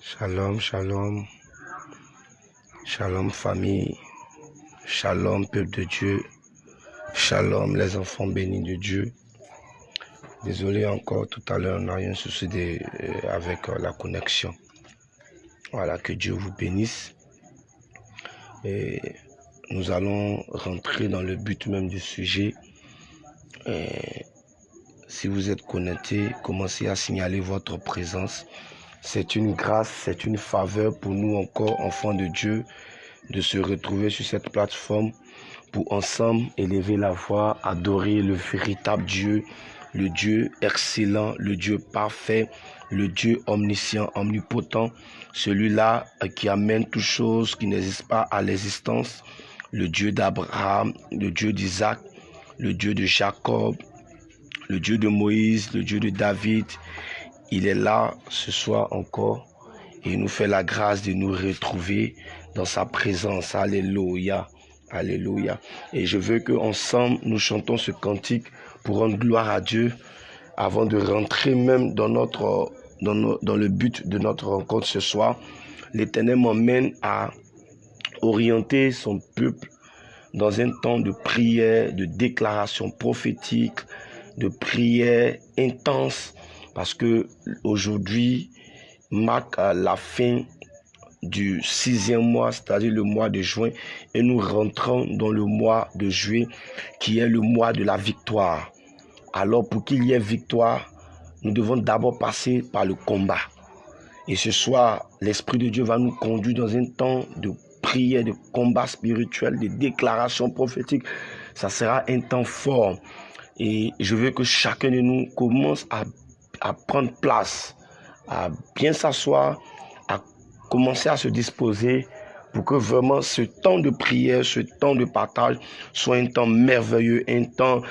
Shalom, shalom. Shalom famille. Shalom peuple de Dieu. Shalom les enfants bénis de Dieu. Désolé encore, tout à l'heure, on n'a rien souci de, euh, avec euh, la connexion. Voilà, que Dieu vous bénisse. Et nous allons rentrer dans le but même du sujet. Et si vous êtes connecté, commencez à signaler votre présence. C'est une grâce, c'est une faveur pour nous encore, enfants de Dieu, de se retrouver sur cette plateforme pour ensemble élever la voix, adorer le véritable Dieu, le Dieu excellent, le Dieu parfait, le Dieu omniscient, omnipotent, celui-là qui amène toutes choses qui n'existent pas à l'existence, le Dieu d'Abraham, le Dieu d'Isaac, le Dieu de Jacob, le Dieu de Moïse, le Dieu de David. Il est là ce soir encore et il nous fait la grâce de nous retrouver dans sa présence. Alléluia. Alléluia. Et je veux qu'ensemble, nous chantons ce cantique pour rendre gloire à Dieu avant de rentrer même dans, le but de notre rencontre ce soir. L'Éternel m'emmène à orienter son peuple dans un temps de prière, de déclaration prophétique, de prière intense, parce que aujourd'hui marque la fin du sixième mois, c'est-à-dire le mois de juin, et nous rentrons dans le mois de juillet, qui est le mois de la victoire. Alors pour qu'il y ait victoire, nous devons d'abord passer par le combat. Et ce soir, l'Esprit de Dieu va nous conduire dans un temps de prière, de combat spirituel, de déclaration prophétique. Ça sera un temps fort. Et je veux que chacun de nous commence à, à prendre place, à bien s'asseoir, à commencer à se disposer pour que vraiment ce temps de prière, ce temps de partage soit un temps merveilleux, un temps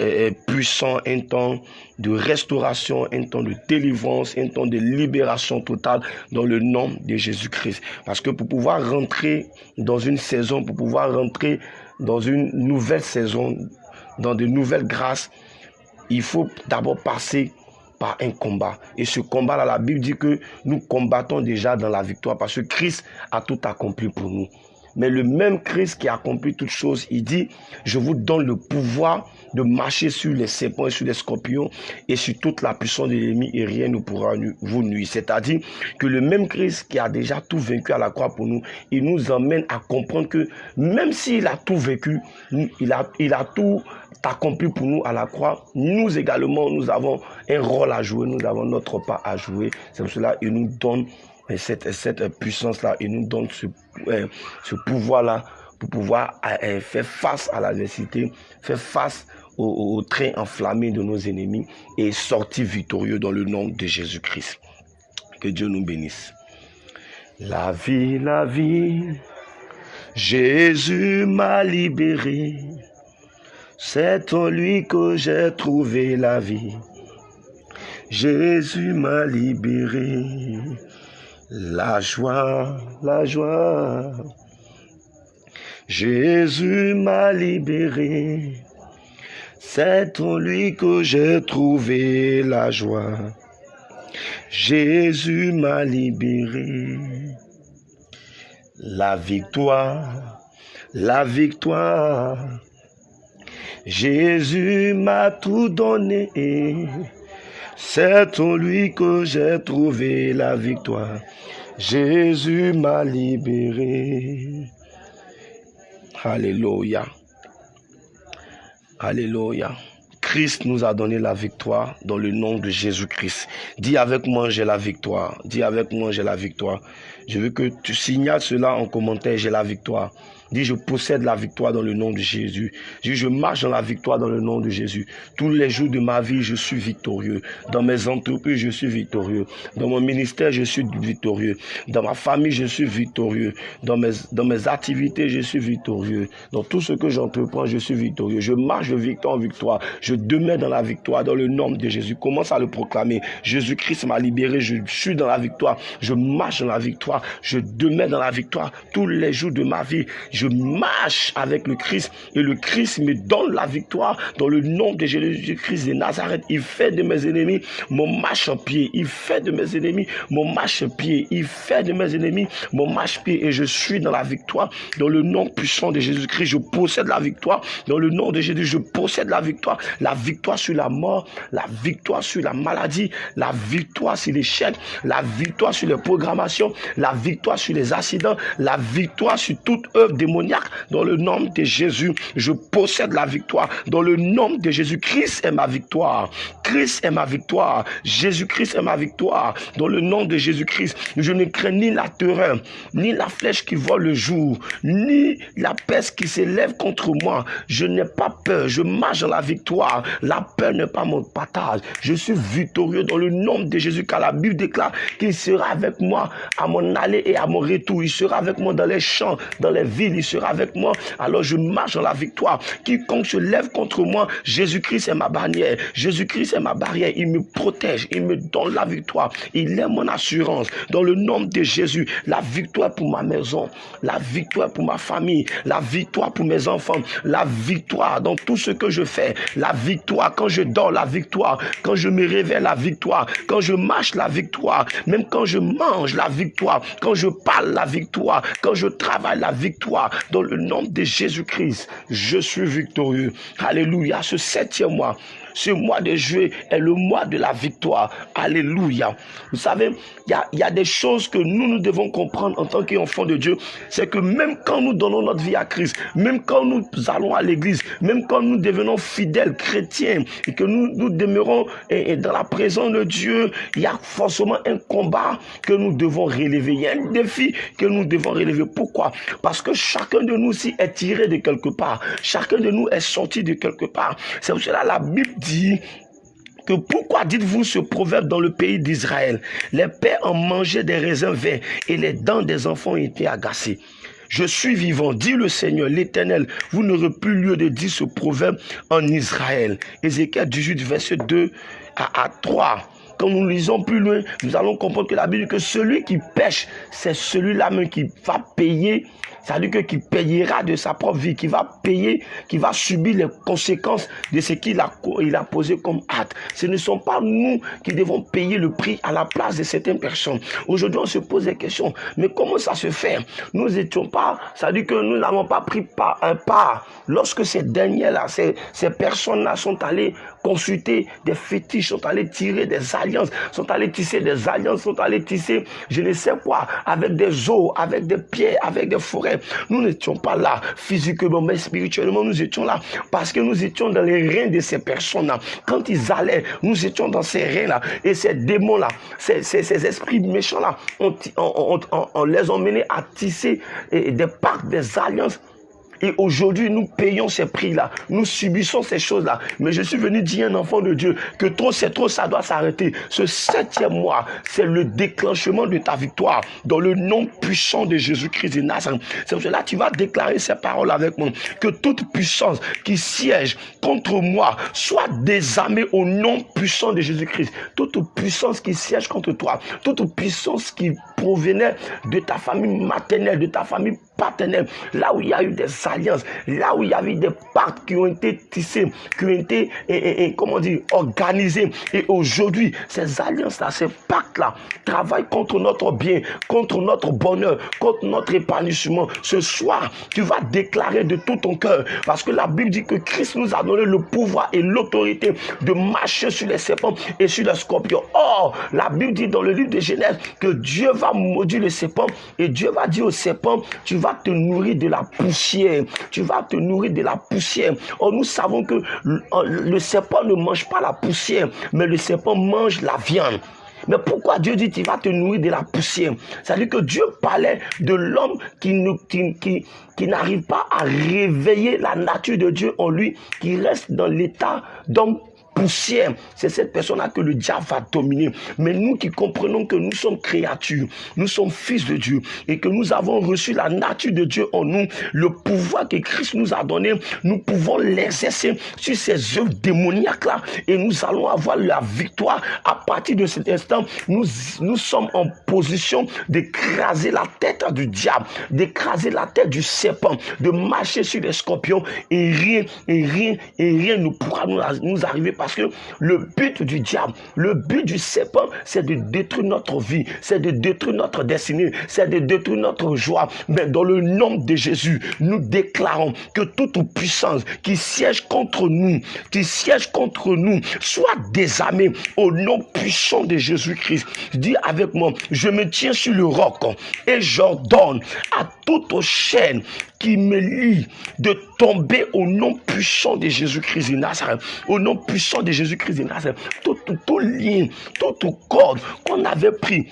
euh, puissant, un temps de restauration, un temps de délivrance, un temps de libération totale dans le nom de Jésus-Christ. Parce que pour pouvoir rentrer dans une saison, pour pouvoir rentrer dans une nouvelle saison, dans de nouvelles grâces, il faut d'abord passer par un combat. Et ce combat-là, la Bible dit que nous combattons déjà dans la victoire parce que Christ a tout accompli pour nous. Mais le même Christ qui a accompli toutes choses, il dit, je vous donne le pouvoir de marcher sur les serpents et sur les scorpions et sur toute la puissance de l'ennemi et rien ne pourra vous nuire. C'est-à-dire que le même Christ qui a déjà tout vaincu à la croix pour nous, il nous emmène à comprendre que même s'il a tout vécu, il a, il a tout accompli pour nous à la croix, nous également, nous avons un rôle à jouer, nous avons notre part à jouer. C'est pour cela qu'il nous donne cette, cette puissance-là, il nous donne ce, euh, ce pouvoir-là pour pouvoir euh, faire face à l'adversité, faire face au, au, train enflammé de nos ennemis et sortir victorieux dans le nom de Jésus-Christ. Que Dieu nous bénisse. La vie, la vie, Jésus m'a libéré. C'est en lui que j'ai trouvé la vie. Jésus m'a libéré. La joie, la joie. Jésus m'a libéré. C'est en lui que j'ai trouvé la joie. Jésus m'a libéré. La victoire, la victoire. Jésus m'a tout donné. C'est en lui que j'ai trouvé la victoire. Jésus m'a libéré. Alléluia. Alléluia. Christ nous a donné la victoire dans le nom de Jésus-Christ. Dis avec moi, j'ai la victoire. Dis avec moi, j'ai la victoire. Je veux que tu signales cela en commentaire, j'ai la victoire. Dis, je possède la victoire dans le nom de Jésus. Dis, je marche dans la victoire dans le nom de Jésus. Tous les jours de ma vie, je suis victorieux. Dans mes entreprises, je suis victorieux. Dans mon ministère, je suis victorieux. Dans ma famille, je suis victorieux. Dans mes, dans mes activités, je suis victorieux. Dans tout ce que j'entreprends, je suis victorieux. Je marche de victoire en victoire. Je demeure dans la victoire dans le nom de Jésus. Commence à le proclamer. Jésus-Christ m'a libéré. Je suis dans la victoire. Je marche dans la victoire. Je demeure dans la victoire tous les jours de ma vie marche avec le Christ et le Christ me donne la victoire dans le nom de Jésus-Christ de Nazareth. Il fait de mes ennemis mon marche-pied. Il fait de mes ennemis mon marche-pied. Il fait de mes ennemis mon marche-pied et je suis dans la victoire dans le nom puissant de Jésus-Christ. Je possède la victoire dans le nom de Jésus. Je possède la victoire. La victoire sur la mort, la victoire sur la maladie, la victoire sur l'échec, la victoire sur les programmations, la victoire sur les accidents, la victoire sur toute œuvre dans le nom de Jésus. Je possède la victoire dans le nom de Jésus. Christ est ma victoire. Christ est ma victoire. Jésus-Christ est ma victoire. Dans le nom de Jésus-Christ, je ne crains ni la terreur, ni la flèche qui vole le jour, ni la peste qui s'élève contre moi. Je n'ai pas peur. Je marche dans la victoire. La peur n'est pas mon partage. Je suis victorieux dans le nom de Jésus, car la Bible déclare qu'il sera avec moi à mon aller et à mon retour. Il sera avec moi dans les champs, dans les villes. Il sera avec moi. Alors je marche dans la victoire. Quiconque se lève contre moi, Jésus-Christ est ma bannière. Jésus-Christ est ma barrière. Il me protège. Il me donne la victoire. Il est mon assurance. Dans le nom de Jésus, la victoire pour ma maison, la victoire pour ma famille, la victoire pour mes enfants, la victoire dans tout ce que je fais, la victoire quand je dors, la victoire quand je me réveille, la victoire quand je marche, la victoire, même quand je mange, la victoire, quand je parle, la victoire, quand je travaille, la victoire. Dans le nom de Jésus-Christ, je suis victorieux. Alléluia. Ce septième mois, ce mois de juillet est le mois de la victoire. Alléluia. Vous savez, il y a, des choses que nous, nous devons comprendre en tant qu'enfants de Dieu. C'est que même quand nous donnons notre vie à Christ, même quand nous allons à l'église, même quand nous devenons fidèles chrétiens et que nous, demeurons dans la présence de Dieu, il y a forcément un combat que nous devons relever. Il y a un défi que nous devons relever. Pourquoi? Parce que chacun de nous aussi est tiré de quelque part. Chacun de nous est sorti de quelque part. C'est pour cela la Bible dit que pourquoi dites-vous ce proverbe dans le pays d'Israël? Les pères ont mangé des raisins verts et les dents des enfants étaient agacées. Je suis vivant, dit le Seigneur, l'Éternel. Vous n'aurez plus lieu de dire ce proverbe en Israël. Ézéchiel 18, verset 2 à, à 3 quand nous lisons plus loin, nous allons comprendre que la Bible dit que celui qui pêche, c'est celui-là même qui va payer c'est-à-dire que qui payera de sa propre vie, qui va payer, qui va subir les conséquences de ce qu'il a, il a posé comme acte. Ce ne sont pas nous qui devons payer le prix à la place de certaines personnes. Aujourd'hui, on se pose des questions. Mais comment ça se fait? Nous n'étions pas, c'est-à-dire que nous n'avons pas pris un pas. Lorsque ces derniers-là, ces, ces personnes-là sont allées consulter des fétiches, sont allés tirer des alliances, sont allés tisser des alliances, sont allés tisser je ne sais quoi, avec des eaux, avec des pierres, avec des forêts. Nous n'étions pas là physiquement, mais spirituellement, nous étions là parce que nous étions dans les reins de ces personnes-là. Quand ils allaient, nous étions dans ces reins-là. Et ces démons-là, ces, ces, esprits méchants-là, on, on, les emmenait à tisser des pactes, des alliances et aujourd'hui, nous payons ces prix-là. Nous subissons ces choses-là. Mais je suis venu dire à un enfant de Dieu que trop, c'est trop, ça doit s'arrêter. Ce septième mois, c'est le déclenchement de ta victoire dans le nom puissant de Jésus-Christ de. C'est pour cela que tu vas déclarer ces paroles avec moi. Que toute puissance qui siège contre moi soit désarmée au nom puissant de Jésus-Christ. Toute puissance qui siège contre toi, toute puissance qui provenait de ta famille maternelle, de ta famille partenaires, là où il y a eu des alliances, là où il y avait des pactes qui ont été tissés, qui ont été, comment dire, organisés. Et aujourd'hui, ces alliances-là, ces pactes-là, travaillent contre notre bien, contre notre bonheur, contre notre épanouissement. Ce soir, tu vas déclarer de tout ton cœur, parce que la Bible dit que Christ nous a donné le pouvoir et l'autorité de marcher sur les serpents et sur les scorpions. Or, la Bible dit dans le livre de Genèse que Dieu va maudire les serpents et Dieu va dire aux serpents, tu vas te nourrir de la poussière. Tu vas te nourrir de la poussière. Or, nous savons que le serpent ne mange pas la poussière, mais le serpent mange la viande. Mais pourquoi Dieu dit tu vas te nourrir de la poussière? C'est-à-dire que Dieu parlait de l'homme qui, qui n'arrive pas à réveiller la nature de Dieu en lui, qui reste dans l'état d'homme poussière, c'est cette personne-là que le diable va dominer. Mais nous qui comprenons que nous sommes créatures, nous sommes fils de Dieu et que nous avons reçu la nature de Dieu en nous, le pouvoir que Christ nous a donné, nous pouvons l'exercer sur ces œuvres démoniaques-là et nous allons avoir la victoire. À partir de cet instant, nous, nous sommes en position d'écraser la tête du diable, d'écraser la tête du serpent, de marcher sur les scorpions et rien, et rien, et rien ne pourra nous, nous arriver parce que le but du diable, le but du serpent, c'est de détruire notre vie, c'est de détruire notre destinée, c'est de détruire notre joie. Mais dans le nom de Jésus, nous déclarons que toute puissance qui siège contre nous, qui siège contre nous, soit désarmée au nom puissant de Jésus-Christ. Dis avec moi, je me tiens sur le roc et j'ordonne à toute chaîne qui me lie de tomber au nom puissant de Jésus-Christ de Nazareth. Au nom puissant de Jésus-Christ de Nazareth. Tout, tout, tout lien, toute corde qu'on avait pris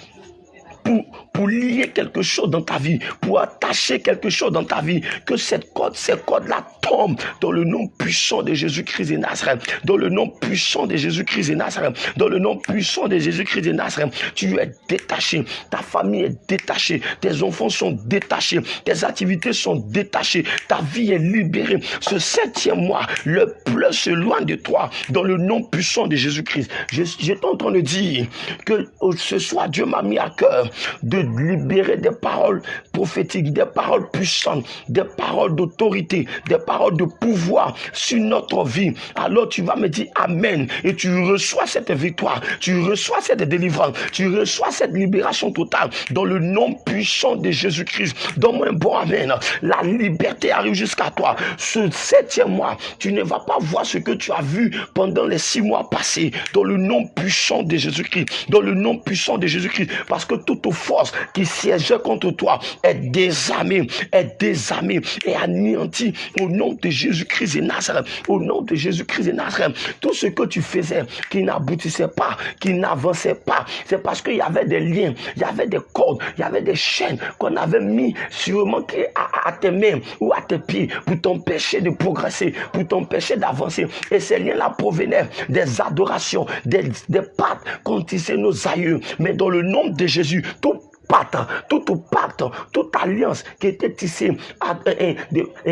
pour, pour lier quelque chose dans ta vie, pour attacher quelque chose dans ta vie, que cette corde, cette corde-là tombe dans le nom puissant de Jésus-Christ de Nazareth, dans le nom puissant de Jésus-Christ de Nazareth, dans le nom puissant de Jésus-Christ de Nazareth. Tu es détaché, ta famille est détachée, tes enfants sont détachés, tes activités sont détachées, ta vie est libérée. Ce septième mois, le pleu se loin de toi, dans le nom puissant de Jésus-Christ. J'étais en train de dire que ce soir, Dieu m'a mis à cœur de libérer des paroles prophétiques, des paroles puissantes, des paroles d'autorité, des paroles de pouvoir sur notre vie. Alors tu vas me dire Amen et tu reçois cette victoire, tu reçois cette délivrance, tu reçois cette libération totale dans le nom puissant de Jésus-Christ. Donne-moi un bon Amen. La liberté arrive jusqu'à toi. Ce septième mois, tu ne vas pas voir ce que tu as vu pendant les six mois passés dans le nom puissant de Jésus-Christ, dans le nom puissant de Jésus-Christ, parce que toute force qui siège contre toi est désarmée, est désarmée et anéantie au nom de Jésus-Christ et Nazareth. Au nom de Jésus-Christ et Nazareth. Tout ce que tu faisais qui n'aboutissait pas, qui n'avançait pas, c'est parce qu'il y avait des liens, il y avait des cordes, il y avait des chaînes qu'on avait mis sûrement à, à tes mains ou à tes pieds pour t'empêcher de progresser, pour t'empêcher d'avancer. Et ces liens-là provenaient des adorations, des, des pattes qu'ont tissé nos aïeux. Mais dans le nom de Jésus, tout pacte, tout pacte, toute alliance qui était tissée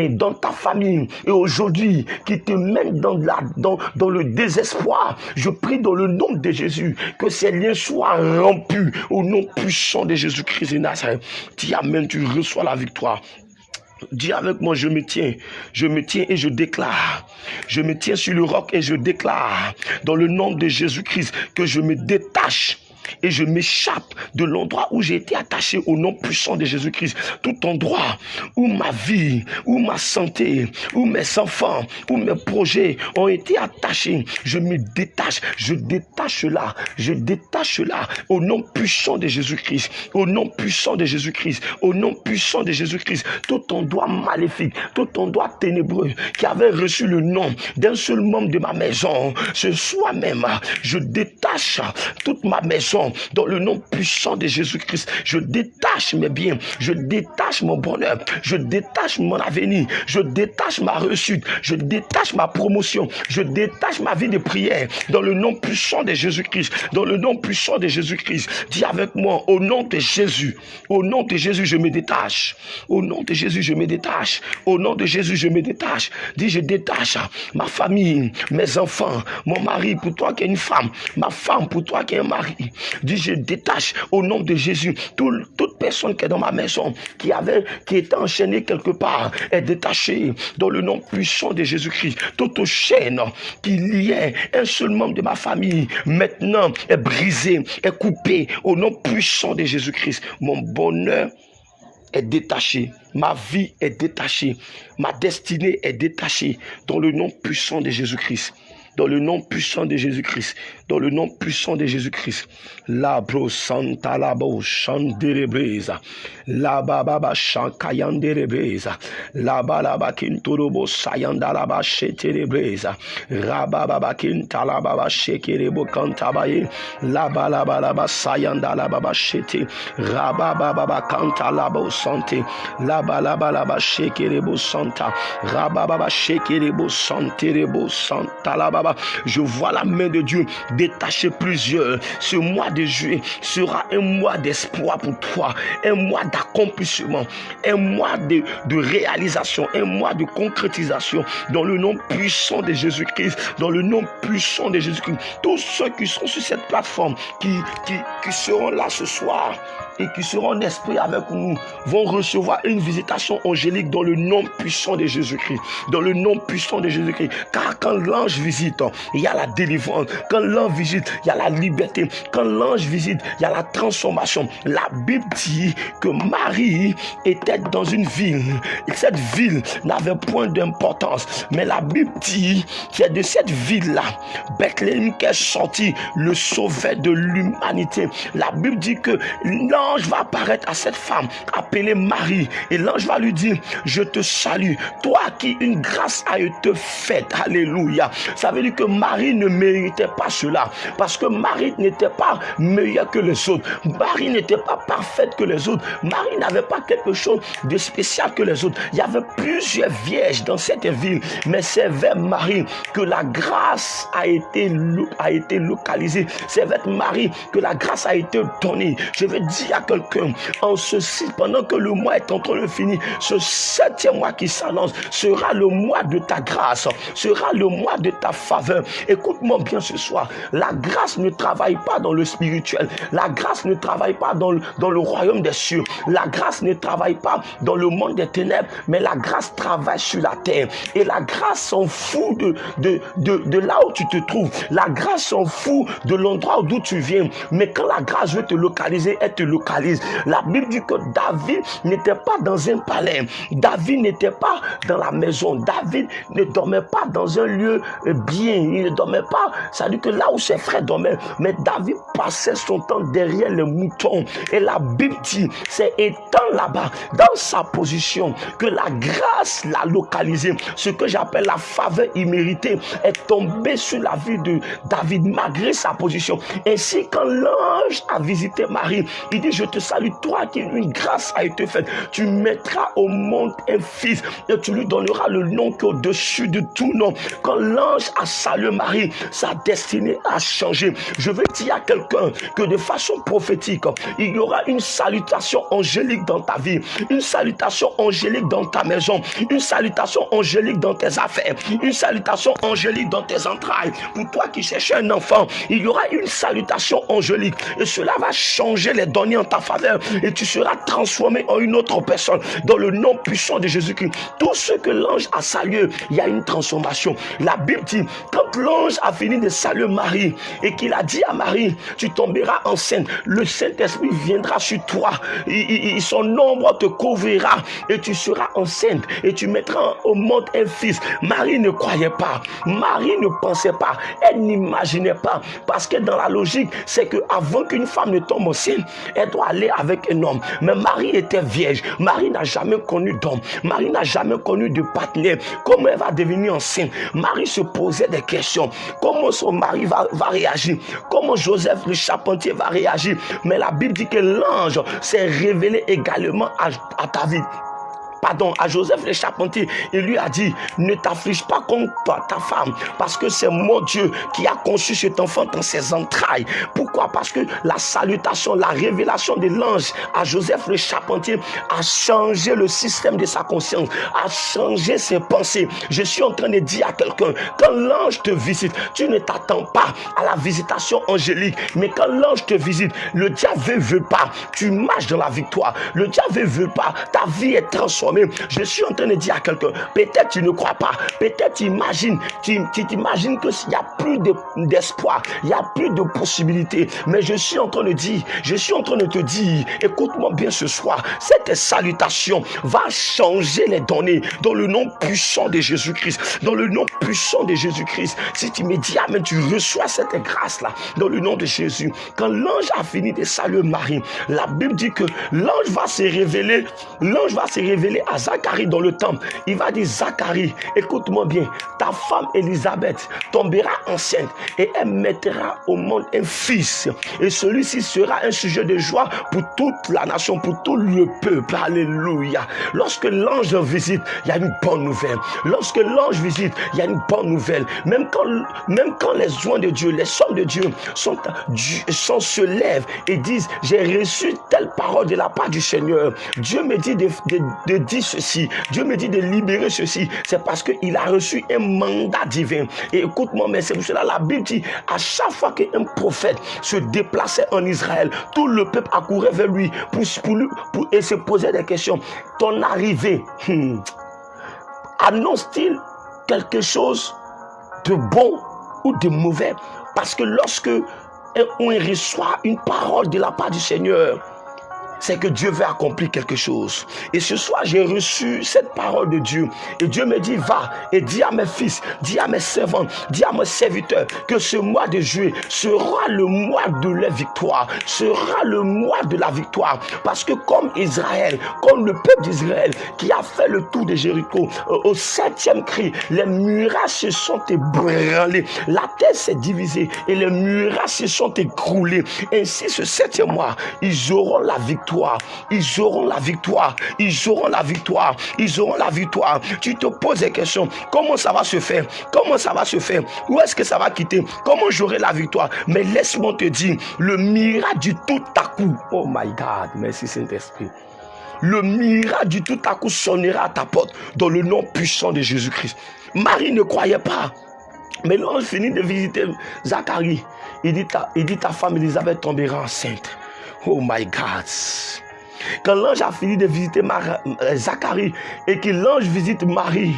dans ta famille et aujourd'hui qui te mène dans, le désespoir. Je prie dans le nom de Jésus que ces liens soient rompus au nom puissant de Jésus-Christ et Nazareth. Tu amènes, tu reçois la victoire. Dis avec moi, je me tiens, je me tiens et je déclare. Je me tiens sur le roc et je déclare dans le nom de Jésus-Christ que je me détache et je m'échappe de l'endroit où j'ai été attaché au nom puissant de Jésus-Christ. Tout endroit où ma vie, où ma santé, où mes enfants, où mes projets ont été attachés, je me détache, je détache là, je détache là au nom puissant de Jésus-Christ, au nom puissant de Jésus-Christ, au nom puissant de Jésus-Christ. Tout endroit maléfique, tout endroit ténébreux qui avait reçu le nom d'un seul membre de ma maison, ce soir même, je détache toute ma maison dans le nom puissant de Jésus-Christ. Je détache mes biens, je détache mon bonheur, je détache mon avenir, je détache ma réussite, je détache ma promotion, je détache ma vie de prière dans le nom puissant de Jésus-Christ, dans le nom puissant de Jésus-Christ. Dis avec moi, au nom de Jésus, au nom de Jésus, je me détache. Au nom de Jésus, je me détache. Au nom de Jésus, je me détache. Dis, je détache ma famille, mes enfants, mon mari pour toi qui es une femme, ma femme pour toi qui es un mari, Dis, je détache au nom de Jésus toute personne qui est dans ma maison, qui avait, qui était enchaînée quelque part, est détachée dans le nom puissant de Jésus-Christ. Toute chaîne qui liait un seul membre de ma famille, maintenant est brisée, est coupée au nom puissant de Jésus-Christ. Mon bonheur est détaché, ma vie est détachée, ma destinée est détachée dans le nom puissant de Jésus-Christ dans le nom puissant de Jésus-Christ, dans le nom puissant de Jésus-Christ. La bro santa la bo shanderebreza, la baba shankayanderebreza, la balaba kinturobo sayanda la ba sheterebreza, rababa kintala baba shekerebo kantabaye, la balaba la ba sayanda la baba shete, rababa baba kanta la bo sante, la balaba la ba shekerebo santa, rababa shekerebo santerebo santa la Je vois la main de Dieu détacher plusieurs. Ce mois de juillet sera un mois d'espoir pour toi, un mois d'accomplissement, un mois de, de réalisation, un mois de concrétisation dans le nom puissant de Jésus-Christ, dans le nom puissant de Jésus-Christ. Tous ceux qui sont sur cette plateforme, qui seront là ce soir, et qui seront en esprit avec nous vont recevoir une visitation angélique dans le nom puissant de Jésus-Christ. Dans le nom puissant de Jésus-Christ. Car quand l'ange visite, il y a la délivrance. Quand l'ange visite, il y a la liberté. Quand l'ange visite, il y a la transformation. La Bible dit que Marie était dans une ville. Et cette ville n'avait point d'importance. Mais la Bible dit que de cette ville-là, Bethléem qui est sorti le sauveur de l'humanité. La Bible dit que l'ange l'ange va apparaître à cette femme appelée Marie et l'ange va lui dire, je te salue, toi qui une grâce a été faite. Alléluia. Ça veut dire que Marie ne méritait pas cela parce que Marie n'était pas meilleure que les autres. Marie n'était pas parfaite que les autres. Marie n'avait pas quelque chose de spécial que les autres. Il y avait plusieurs vierges dans cette ville, mais c'est vers Marie que la grâce a été, a été localisée. C'est vers Marie que la grâce a été donnée. Je veux dire quelqu'un, en ceci, pendant que le mois est en train de finir, ce septième mois qui s'annonce sera le mois de ta grâce, sera le mois de ta faveur. Écoute-moi bien ce soir, la grâce ne travaille pas dans le spirituel, la grâce ne travaille pas dans le, dans le royaume des cieux, la grâce ne travaille pas dans le monde des ténèbres, mais la grâce travaille sur la terre. Et la grâce s'en fout de, de, de, de là où tu te trouves, la grâce s'en fout de l'endroit d'où tu viens, mais quand la grâce veut te localiser, elle te localise la Bible dit que David n'était pas dans un palais. David n'était pas dans la maison. David ne dormait pas dans un lieu bien. Il ne dormait pas. Ça dit que là où ses frères dormaient. Mais David passait son temps derrière les moutons. Et la Bible dit, c'est étant là-bas, dans sa position, que la grâce l'a localisé. Ce que j'appelle la faveur imméritée est tombée sur la vie de David malgré sa position. Ainsi, quand l'ange a visité Marie, il dit, je te salue, toi qui une grâce a été faite. Tu mettras au monde un fils et tu lui donneras le nom qui est au-dessus de tout nom. Quand l'ange a salué Marie, sa destinée a changé. Je veux dire à quelqu'un que de façon prophétique, il y aura une salutation angélique dans ta vie, une salutation angélique dans ta maison, une salutation angélique dans tes affaires, une salutation angélique dans tes entrailles. Pour toi qui cherches un enfant, il y aura une salutation angélique et cela va changer les données ta faveur et tu seras transformé en une autre personne dans le nom puissant de Jésus-Christ. Tout ce que l'ange a salué, il y a une transformation. La Bible dit, quand l'ange a fini de saluer Marie et qu'il a dit à Marie, tu tomberas enceinte, le Saint-Esprit viendra sur toi, son ombre te couvrira et tu seras enceinte et tu mettras au monde un fils. Marie ne croyait pas, Marie ne pensait pas, elle n'imaginait pas parce que dans la logique, c'est que avant qu'une femme ne tombe enceinte, elle doit aller avec un homme. Mais Marie était vierge. Marie n'a jamais connu d'homme. Marie n'a jamais connu de partenaire. Comment elle va devenir enceinte? Marie se posait des questions. Comment son mari va, va réagir? Comment Joseph le charpentier va réagir? Mais la Bible dit que l'ange s'est révélé également à, à David pardon, à Joseph le charpentier, il lui a dit, ne t'afflige pas contre ta femme, parce que c'est mon Dieu qui a conçu cet enfant dans ses entrailles. Pourquoi? Parce que la salutation, la révélation de l'ange à Joseph le charpentier a changé le système de sa conscience, a changé ses pensées. Je suis en train de dire à quelqu'un, quand l'ange te visite, tu ne t'attends pas à la visitation angélique, mais quand l'ange te visite, le diable ne veut pas, tu marches dans la victoire. Le diable ne veut pas, ta vie est transformée je suis en train de dire à quelqu'un, peut-être tu ne crois pas, peut-être tu imagines, tu t'imagines que s'il n'y a plus d'espoir, il n'y a plus de possibilités. Mais je suis en train de dire, je suis en train de te dire, écoute-moi bien ce soir, cette salutation va changer les données dans le nom puissant de Jésus-Christ, dans le nom puissant de Jésus-Christ. Si tu me dis, Amen, tu reçois cette grâce-là dans le nom de Jésus. Quand l'ange a fini de saluer Marie, la Bible dit que l'ange va se révéler, l'ange va se révéler à Zacharie dans le temple. Il va dire, Zacharie, écoute-moi bien, ta femme Elisabeth tombera enceinte et elle mettra au monde un fils. Et celui-ci sera un sujet de joie pour toute la nation, pour tout le peuple. Alléluia. Lorsque l'ange visite, il y a une bonne nouvelle. Lorsque l'ange visite, il y a une bonne nouvelle. Même quand, les joints de Dieu, les sommes de Dieu sont, sont, se lèvent et disent, j'ai reçu telle parole de la part du Seigneur. Dieu me dit de, dire ceci. Dieu me dit de libérer ceci. C'est parce qu'il a reçu un mandat divin. Et écoute-moi, mais c'est pour cela la Bible dit, à chaque fois qu'un prophète se déplaçait en Israël, tout le peuple accourait vers lui pour, se posait des questions. Ton arrivée, hmm, annonce-t-il quelque chose de bon ou de mauvais? Parce que lorsque on reçoit une parole de la part du Seigneur, c'est que Dieu veut accomplir quelque chose. Et ce soir, j'ai reçu cette parole de Dieu. Et Dieu me dit, va et dis à mes fils, dis à mes servants, dis à mes serviteurs que ce mois de juillet sera le mois de la victoire, sera le mois de la victoire. Parce que comme Israël, comme le peuple d'Israël qui a fait le tour de Jéricho, euh, au septième cri, les murailles se sont ébranlées, la terre s'est divisée et les murailles se sont écroulées. Ainsi, ce septième mois, ils auront la victoire ils auront la victoire. Ils auront la victoire. Ils auront la victoire. Tu te poses des questions. Comment ça va se faire? Comment ça va se faire? Où est-ce que ça va quitter? Comment j'aurai la victoire? Mais laisse-moi te dire, le miracle du tout à coup. Oh my God, merci Saint-Esprit. Le miracle du tout à coup sonnera à ta porte dans le nom puissant de Jésus-Christ. Marie ne croyait pas. Mais l'ange finit de visiter Zacharie. Il dit, ta, il dit ta femme Elisabeth tombera enceinte. Oh my God. Quand l'ange a fini de visiter euh, Zacharie et que l'ange visite Marie,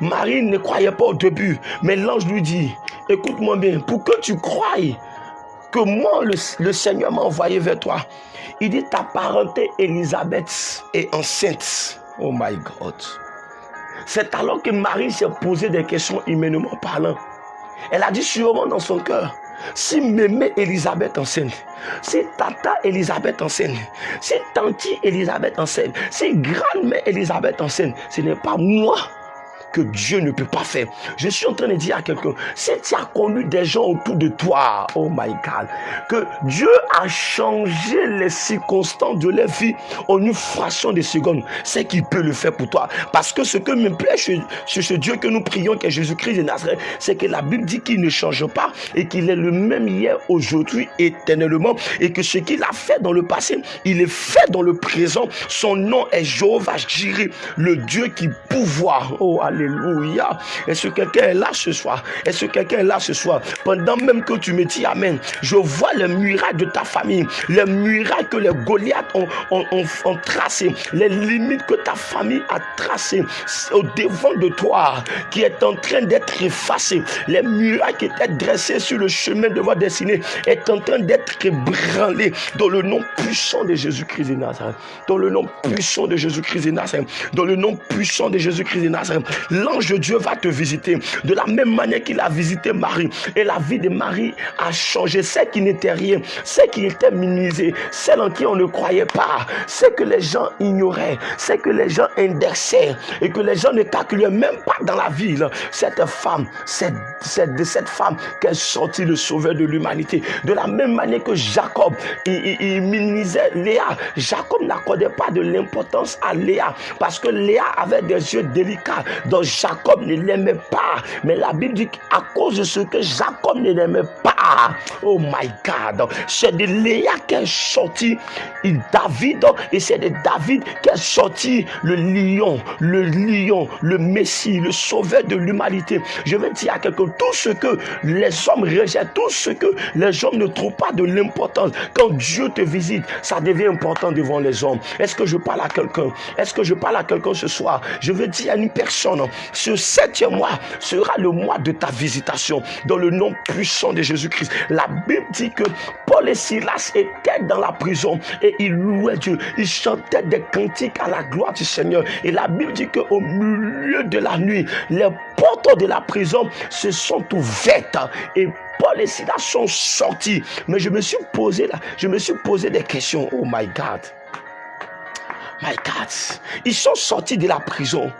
Marie ne croyait pas au début, mais l'ange lui dit, écoute-moi bien, pour que tu croies que moi, le, Seigneur m'a envoyé vers toi, il dit, ta parenté Élisabeth est enceinte. Oh my God. C'est alors que Marie s'est posé des questions humainement parlant. Elle a dit sûrement dans son cœur, si mémé Elisabeth enseigne, si tata Elisabeth enseigne, si tanti Elisabeth enseigne, si grand-mère Elisabeth enseigne, ce n'est pas moi que Dieu ne peut pas faire. Je suis en train de dire à quelqu'un, si tu as connu des gens autour de toi, oh my God, que Dieu a changé les circonstances de leur vie en une fraction de seconde, c'est qu'il peut le faire pour toi. Parce que ce que me plaît chez, ce Dieu que nous prions, qui est Jésus-Christ de Nazareth, c'est que la Bible dit qu'il ne change pas et qu'il est le même hier, aujourd'hui, éternellement, et que ce qu'il a fait dans le passé, il est fait dans le présent. Son nom est Jéhovah Jireh, le Dieu qui pouvoir. Oh, Alléluia. Est-ce que quelqu'un est là ce soir? Est-ce que quelqu'un est là ce soir? Pendant même que tu me dis Amen, je vois les murailles de ta famille, les murailles que les Goliaths ont, ont, tracées, les limites que ta famille a tracées au devant de toi, qui est en train d'être effacées. Les murailles qui étaient dressées sur le chemin de votre destinée est en train d'être ébranlées dans le nom puissant de Jésus-Christ de Nazareth. Dans le nom puissant de Jésus-Christ de Nazareth. Dans le nom puissant de Jésus-Christ de Nazareth l'ange de Dieu va te visiter de la même manière qu'il a visité Marie. Et la vie de Marie a changé. Celle qui n'était rien, celle qui était minimisée, celle en qui on ne croyait pas, celle que les gens ignoraient, celle que les gens indexaient et que les gens ne calculaient même pas dans la ville. Cette femme, c'est de cette femme qu'est sorti le sauveur de l'humanité. De la même manière que Jacob, il, il minimisait Léa. Jacob n'accordait pas de l'importance à Léa parce que Léa avait des yeux délicats. Jacob ne l'aimait pas. Mais la Bible dit qu'à cause de ce que Jacob ne l'aimait pas, oh my God, c'est de Léa qu'est sorti David et c'est de David qu'est sorti le lion, le lion, le Messie, le sauveur de l'humanité. Je vais dire à quelqu'un, tout ce que les hommes rejettent, tout ce que les hommes ne trouvent pas de l'importance, quand Dieu te visite, ça devient important devant les hommes. Est-ce que je parle à quelqu'un? Est-ce que je parle à quelqu'un ce soir? Je veux dire à une personne, ce septième mois sera le mois de ta visitation dans le nom puissant de Jésus-Christ. La Bible dit que Paul et Silas étaient dans la prison et ils louaient Dieu. Ils chantaient des cantiques à la gloire du Seigneur. Et la Bible dit qu'au milieu de la nuit, les portes de la prison se sont ouvertes et Paul et Silas sont sortis. Mais je me suis posé je me suis posé des questions. Oh my God. My God. Ils sont sortis de la prison.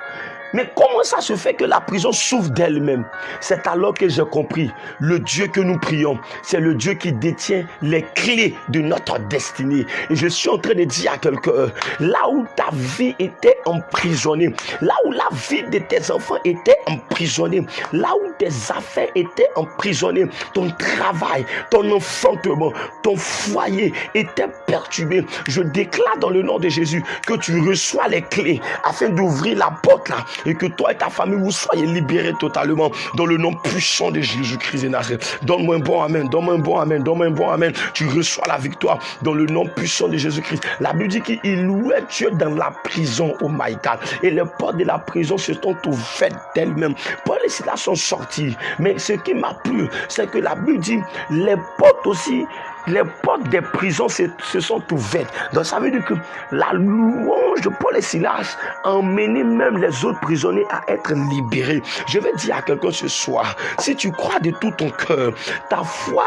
Mais comment ça se fait que la prison s'ouvre d'elle-même? C'est alors que j'ai compris, le Dieu que nous prions, c'est le Dieu qui détient les clés de notre destinée. Et je suis en train de dire à quelqu'un, là où ta vie était emprisonnée, là où la vie de tes enfants était emprisonnée, là où tes affaires étaient emprisonnées, ton travail, ton enfantement, ton foyer était perturbé, je déclare dans le nom de Jésus que tu reçois les clés afin d'ouvrir la porte là et que toi et ta famille vous soyez libérés totalement dans le nom puissant de Jésus-Christ de Nazareth. Donne-moi un bon Amen, donne-moi un bon Amen, donne-moi un bon Amen. Tu reçois la victoire dans le nom puissant de Jésus-Christ. La Bible dit qu'il louait Dieu dans la prison, oh my God. Et les portes de la prison se sont ouvertes d'elles-mêmes. Paul et Silas sont sortis. Mais ce qui m'a plu, c'est que la Bible dit les portes aussi les portes des prisons se, sont ouvertes. Donc ça veut dire que la louange de Paul et Silas a emmené même les autres prisonniers à être libérés. Je vais dire à quelqu'un ce soir, si tu crois de tout ton cœur, ta foi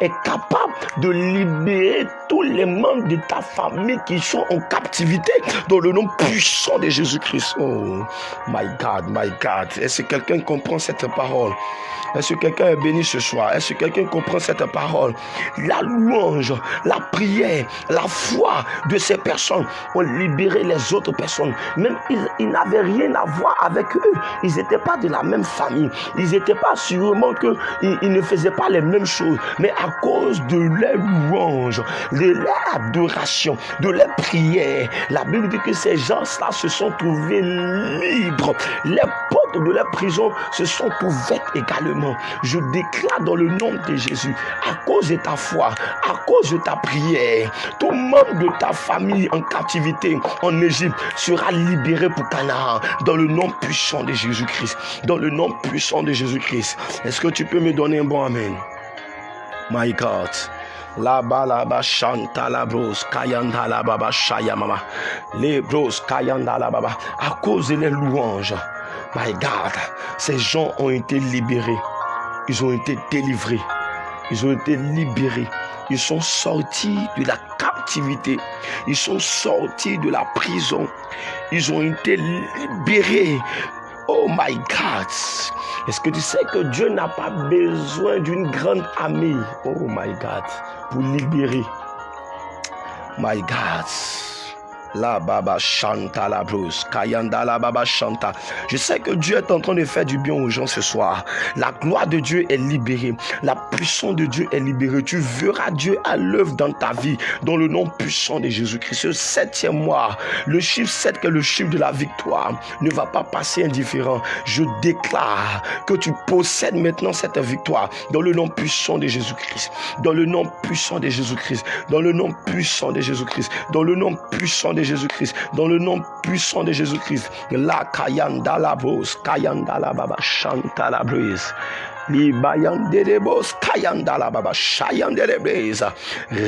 est capable de libérer tous les membres de ta famille qui sont en captivité dans le nom puissant de Jésus-Christ. Oh, my God, my God. Est-ce que quelqu'un comprend cette parole? Est-ce que quelqu'un est béni ce soir? Est-ce que quelqu'un comprend cette parole? La la prière, la foi de ces personnes ont libéré les autres personnes. Même ils, n'avaient rien à voir avec eux. Ils n'étaient pas de la même famille. Ils n'étaient pas sûrement que ils, ne faisaient pas les mêmes choses. Mais à cause de leur louange, de leur adoration, de leur prière, la Bible dit que ces gens-là se sont trouvés libres. De leur prison se sont ouvertes également. Je déclare dans le nom de Jésus, à cause de ta foi, à cause de ta prière, tout membre de ta famille en captivité en Égypte sera libéré pour Canaan dans le nom puissant de Jésus-Christ. Dans le nom puissant de Jésus-Christ. Est-ce que tu peux me donner un bon Amen? My God. La balaba chanta la bros kayanda la baba shaya mama. Les bros kayanda la baba. À cause des louanges. My God, ces gens ont été libérés. Ils ont été délivrés. Ils ont été libérés. Ils sont sortis de la captivité. Ils sont sortis de la prison. Ils ont été libérés. Oh my God. Est-ce que tu sais que Dieu n'a pas besoin d'une grande armée? Oh my God. Pour libérer. My God. La baba chanta la brousse. Kayanda la baba chanta. Je sais que Dieu est en train de faire du bien aux gens ce soir. La gloire de Dieu est libérée. La puissance de Dieu est libérée. Tu verras Dieu à l'œuvre dans ta vie. Dans le nom puissant de Jésus-Christ. Ce septième mois, le chiffre 7 qui est le chiffre de la victoire ne va pas passer indifférent. Je déclare que tu possèdes maintenant cette victoire. Dans le nom puissant de Jésus-Christ. Dans le nom puissant de Jésus-Christ. Dans le nom puissant de Jésus-Christ. Dans le nom puissant de Jésus-Christ, dans le nom puissant de Jésus-Christ. La kayanda la bos, kayanda la baba, chanta la brise. Li bayande de bos, kayanda la baba, shayande le brise.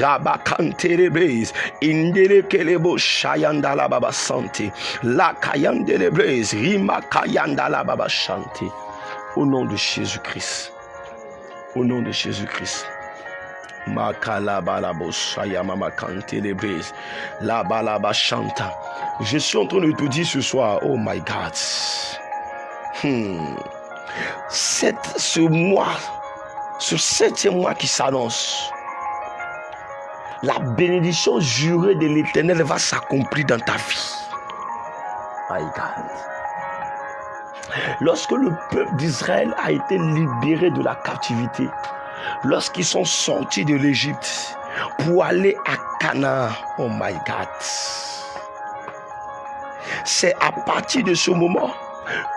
Rabakante le brise. Indele kelebo, shayanda la baba, santi. La kayande le brise. Rima kayanda la baba, chanti. Au nom de Jésus-Christ. Au nom de Jésus-Christ. Je suis en train de te dire ce soir, oh my God. Hmm. ce mois, ce septième mois qui s'annonce, la bénédiction jurée de l'éternel va s'accomplir dans ta vie. My God. Lorsque le peuple d'Israël a été libéré de la captivité, lorsqu'ils sont sortis de l'Égypte pour aller à Canaan. Oh my God. C'est à partir de ce moment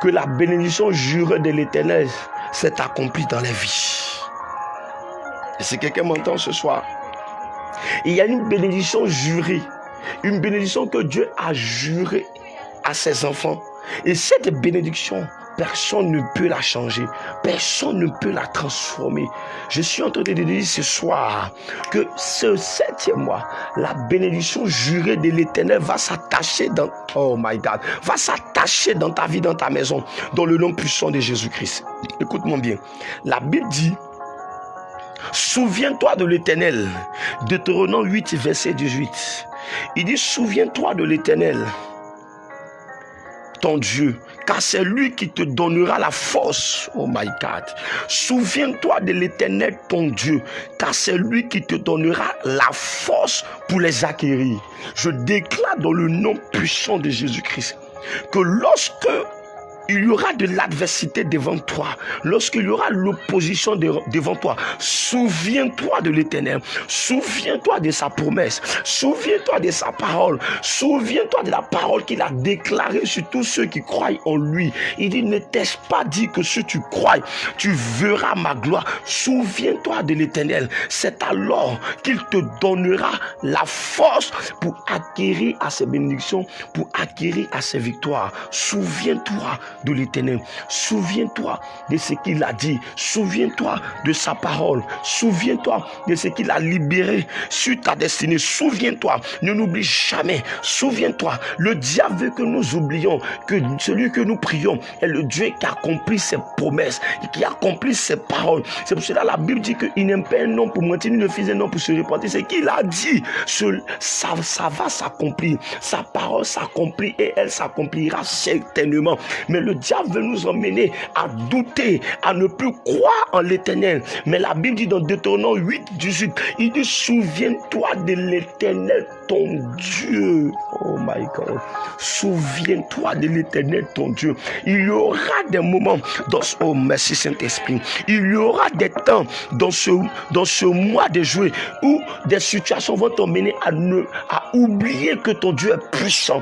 que la bénédiction jurée de l'Éternel s'est accomplie dans les vies. Et si quelqu'un m'entend ce soir, il y a une bénédiction jurée, une bénédiction que Dieu a jurée à ses enfants. Et cette bénédiction Personne ne peut la changer. Personne ne peut la transformer. Je suis en train de dire ce soir que ce septième mois, la bénédiction jurée de l'éternel va s'attacher dans, oh my dans ta vie, dans ta maison, dans le nom puissant de Jésus-Christ. Écoute-moi bien. La Bible dit, Souviens-toi de l'éternel. Deutéronome 8, verset 18. Il dit, souviens-toi de l'éternel, ton Dieu, car c'est lui qui te donnera la force. Oh my God. Souviens-toi de l'éternel, ton Dieu, car c'est lui qui te donnera la force pour les acquérir. Je déclare dans le nom puissant de Jésus-Christ que lorsque il y aura de l'adversité devant toi, lorsqu'il y aura l'opposition devant toi, souviens-toi de l'éternel, souviens-toi de sa promesse, souviens-toi de sa parole, souviens-toi de la parole qu'il a déclarée sur tous ceux qui croient en lui. Il dit, ne t'ai-je pas dit que si tu crois, tu verras ma gloire. Souviens-toi de l'éternel. C'est alors qu'il te donnera la force pour acquérir à ses bénédictions, pour acquérir à ses victoires. Souviens-toi de l'éternel. Souviens-toi de ce qu'il a dit. Souviens-toi de sa parole. Souviens-toi de ce qu'il a libéré sur ta destinée. Souviens-toi. Ne n'oublie jamais. Souviens-toi. Le diable que nous oublions que celui que nous prions est le Dieu qui accomplit ses promesses, qui accomplit ses paroles. C'est pour cela la Bible dit qu'il n'aime pas un homme pour mentir, ni le fils d'un homme pour se repentir. C'est qu'il a dit. Ça, ça va s'accomplir. Sa parole s'accomplit et elle s'accomplira certainement. Mais le diable veut nous emmener à douter, à ne plus croire en l'éternel. Mais la Bible dit dans Deutéronome 8, 18, il dit, souviens-toi de l'éternel ton Dieu. Oh my God. Souviens-toi de l'éternel ton Dieu. Il y aura des moments dans ce, oh merci Saint-Esprit. Il y aura des temps dans ce, mois de juillet où des situations vont t'emmener à, à oublier que ton Dieu est puissant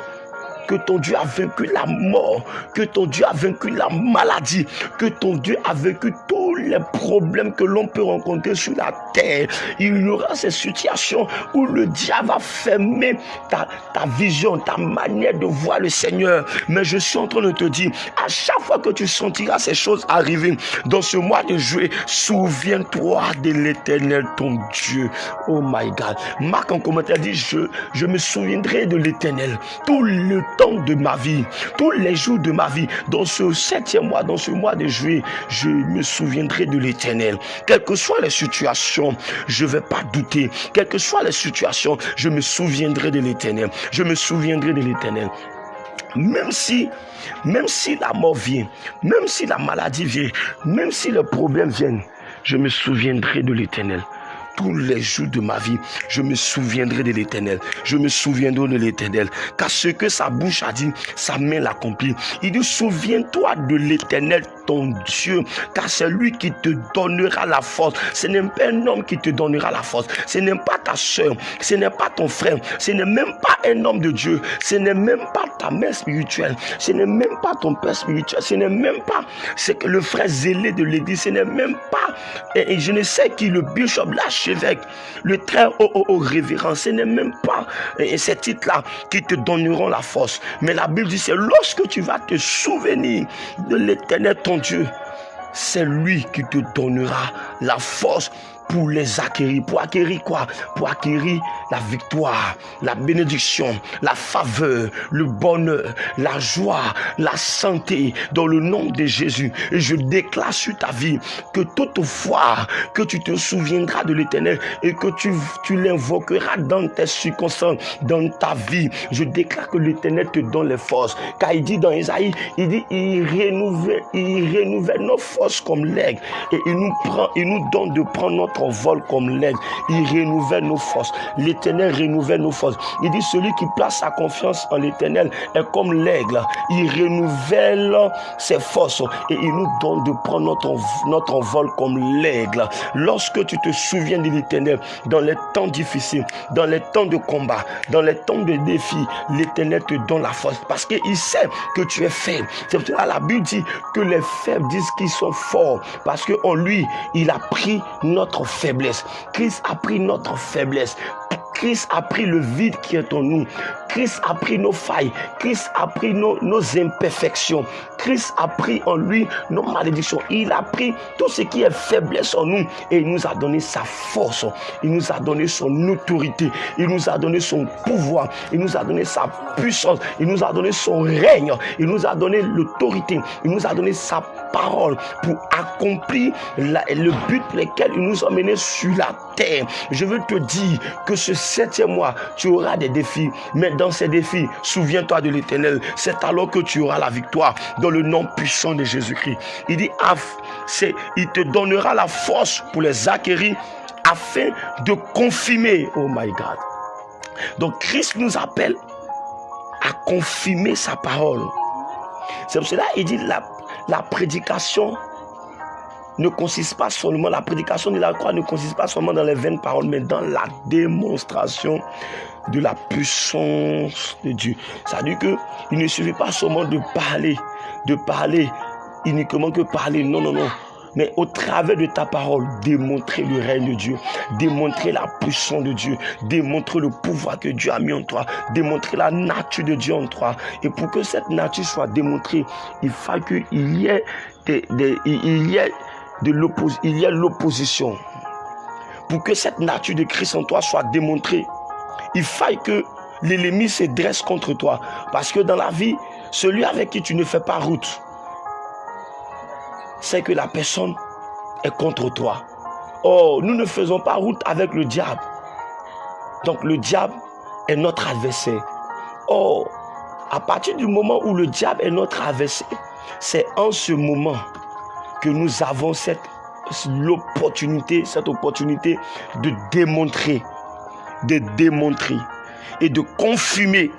que ton Dieu a vaincu la mort, que ton Dieu a vaincu la maladie, que ton Dieu a vaincu les problèmes que l'on peut rencontrer sur la terre. Il y aura ces situations où le diable va fermer ta, ta vision, ta manière de voir le Seigneur. Mais je suis en train de te dire, à chaque fois que tu sentiras ces choses arriver dans ce mois de juillet, souviens-toi de l'éternel ton Dieu. Oh my God. Marc en commentaire dit, je, je me souviendrai de l'éternel tout le temps de ma vie, tous les jours de ma vie, dans ce septième mois, dans ce mois de juillet, je me souviendrai de l'éternel. Quelles que soient les situations, je ne vais pas douter. Quelles que soient les situations, je me souviendrai de l'éternel. Je me souviendrai de l'éternel. Même si, même si la mort vient, même si la maladie vient, même si les problèmes viennent, je me souviendrai de l'éternel tous les jours de ma vie, je me souviendrai de l'éternel. Je me souviendrai de l'éternel. Car ce que sa bouche a dit, sa main l'accomplit. Il dit, souviens-toi de l'éternel ton Dieu, car c'est lui qui te donnera la force. Ce n'est pas un homme qui te donnera la force. Ce n'est pas ta soeur, ce n'est pas ton frère, ce n'est même pas un homme de Dieu, ce n'est même pas ta mère spirituelle, ce n'est même pas ton père spirituel, ce n'est même pas ce que le frère zélé de l'église, ce n'est même pas, et, je ne sais qui, le bishop, l'archevêque, le très haut, révérend, ce n'est même pas et ces titres-là qui te donneront la force. Mais la Bible dit, c'est lorsque tu vas te souvenir de l'éternel ton Dieu, c'est lui qui te donnera la force pour les acquérir. Pour acquérir quoi? Pour acquérir la victoire, la bénédiction, la faveur, le bonheur, la joie, la santé dans le nom de Jésus. Et je déclare sur ta vie que toutefois que tu te souviendras de l'éternel et que tu, l'invoqueras dans tes circonstances, dans ta vie. Je déclare que l'éternel te donne les forces. Car il dit dans Isaïe, il dit, il renouvelle, il renouvelle nos forces comme l'aigle et il nous prend, il nous donne de prendre notre vol comme l'aigle. Il renouvelle nos forces. L'éternel renouvelle nos forces. Il dit celui qui place sa confiance en l'éternel est comme l'aigle. Il renouvelle ses forces et il nous donne de prendre notre, notre vol comme l'aigle. Lorsque tu te souviens de l'éternel dans les temps difficiles, dans les temps de combat, dans les temps de défi, l'éternel te donne la force parce qu'il sait que tu es faible. C'est pour cela la Bible dit que les faibles disent qu'ils sont forts parce qu'en lui, il a pris notre faiblesse. Christ a pris notre faiblesse. Christ a pris le vide qui est en nous. Christ a pris nos failles. Christ a pris nos, imperfections. Christ a pris en lui nos malédictions. Il a pris tout ce qui est faiblesse en nous et il nous a donné sa force. Il nous a donné son autorité. Il nous a donné son pouvoir. Il nous a donné sa puissance. Il nous a donné son règne. Il nous a donné l'autorité. Il nous a donné sa parole pour accomplir le but pour lequel il nous a menés sur la terre. Je veux te dire que ce septième mois, tu auras des défis. Mais dans ces défis, souviens-toi de l'éternel. C'est alors que tu auras la victoire dans le nom puissant de Jésus-Christ. Il dit, c'est, il te donnera la force pour les acquérir afin de confirmer. Oh my God. Donc Christ nous appelle à confirmer sa parole. C'est pour cela qu'il dit la, la prédication ne consiste pas seulement, la prédication de la croix ne consiste pas seulement dans les vaines paroles, mais dans la démonstration de la puissance de Dieu. Ça veut dire qu'il ne suffit pas seulement de parler, de parler uniquement que parler. Non, non, non. Mais au travers de ta parole, démontrer le règne de Dieu, démontrer la puissance de Dieu, démontrer le pouvoir que Dieu a mis en toi, démontrer la nature de Dieu en toi. Et pour que cette nature soit démontrée, il faut qu'il y ait des, il y ait il y a l'opposition. Pour que cette nature de Christ en toi soit démontrée, il faille que l'ennemi se dresse contre toi. Parce que dans la vie, celui avec qui tu ne fais pas route, c'est que la personne est contre toi. Oh, nous ne faisons pas route avec le diable. Donc le diable est notre adversaire. Oh, à partir du moment où le diable est notre adversaire, c'est en ce moment que nous avons cette l'opportunité, cette opportunité de démontrer, de démontrer et de confirmer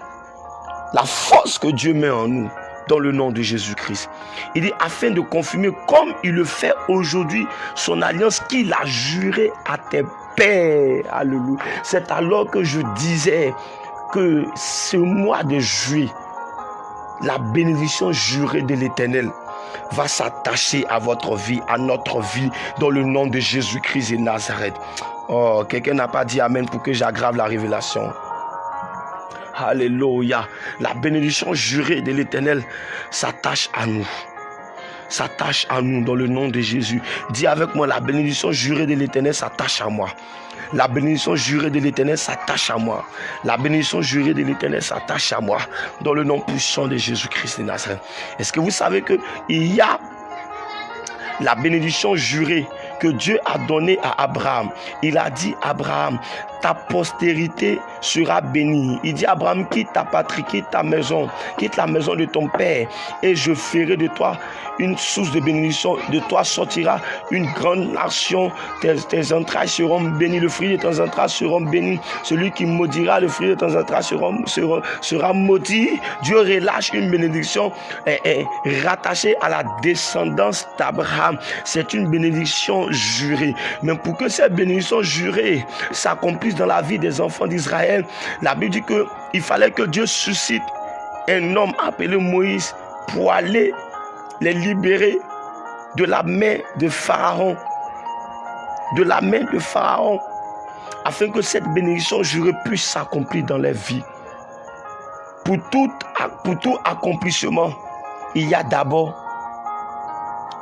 la force que Dieu met en nous dans le nom de Jésus-Christ. Il dit afin de confirmer comme il le fait aujourd'hui son alliance qu'il a juré à tes pères. Alléluia. C'est alors que je disais que ce mois de juillet, la bénédiction jurée de l'Éternel va s'attacher à votre vie, à notre vie, dans le nom de Jésus-Christ et Nazareth. Oh, quelqu'un n'a pas dit Amen pour que j'aggrave la révélation. Alléluia. La bénédiction jurée de l'Éternel s'attache à nous. S'attache à nous dans le nom de Jésus. Dis avec moi, la bénédiction jurée de l'Éternel s'attache à moi. La bénédiction jurée de l'Éternel s'attache à moi. La bénédiction jurée de l'Éternel s'attache à moi. Dans le nom puissant de Jésus-Christ de Nazareth. Est-ce que vous savez qu'il y a la bénédiction jurée que Dieu a donnée à Abraham? Il a dit Abraham, ta postérité sera bénie. Il dit Abraham, quitte ta patrie, quitte ta maison, quitte la maison de ton père, et je ferai de toi une source de bénédiction. De toi sortira une grande nation. Tes, entrailles seront bénies. Le fruit de tes entrailles seront bénis. Celui qui maudira le fruit de tes entrailles sera, sera, maudit. Dieu relâche une bénédiction rattachée à la descendance d'Abraham. C'est une bénédiction jurée. Mais pour que cette bénédiction jurée s'accomplisse dans la vie des enfants d'Israël, la Bible dit qu'il fallait que Dieu suscite un homme appelé Moïse pour aller les libérer de la main de Pharaon. De la main de Pharaon. Afin que cette bénédiction jurée puisse s'accomplir dans leur vie. Pour tout, pour tout accomplissement, il y a d'abord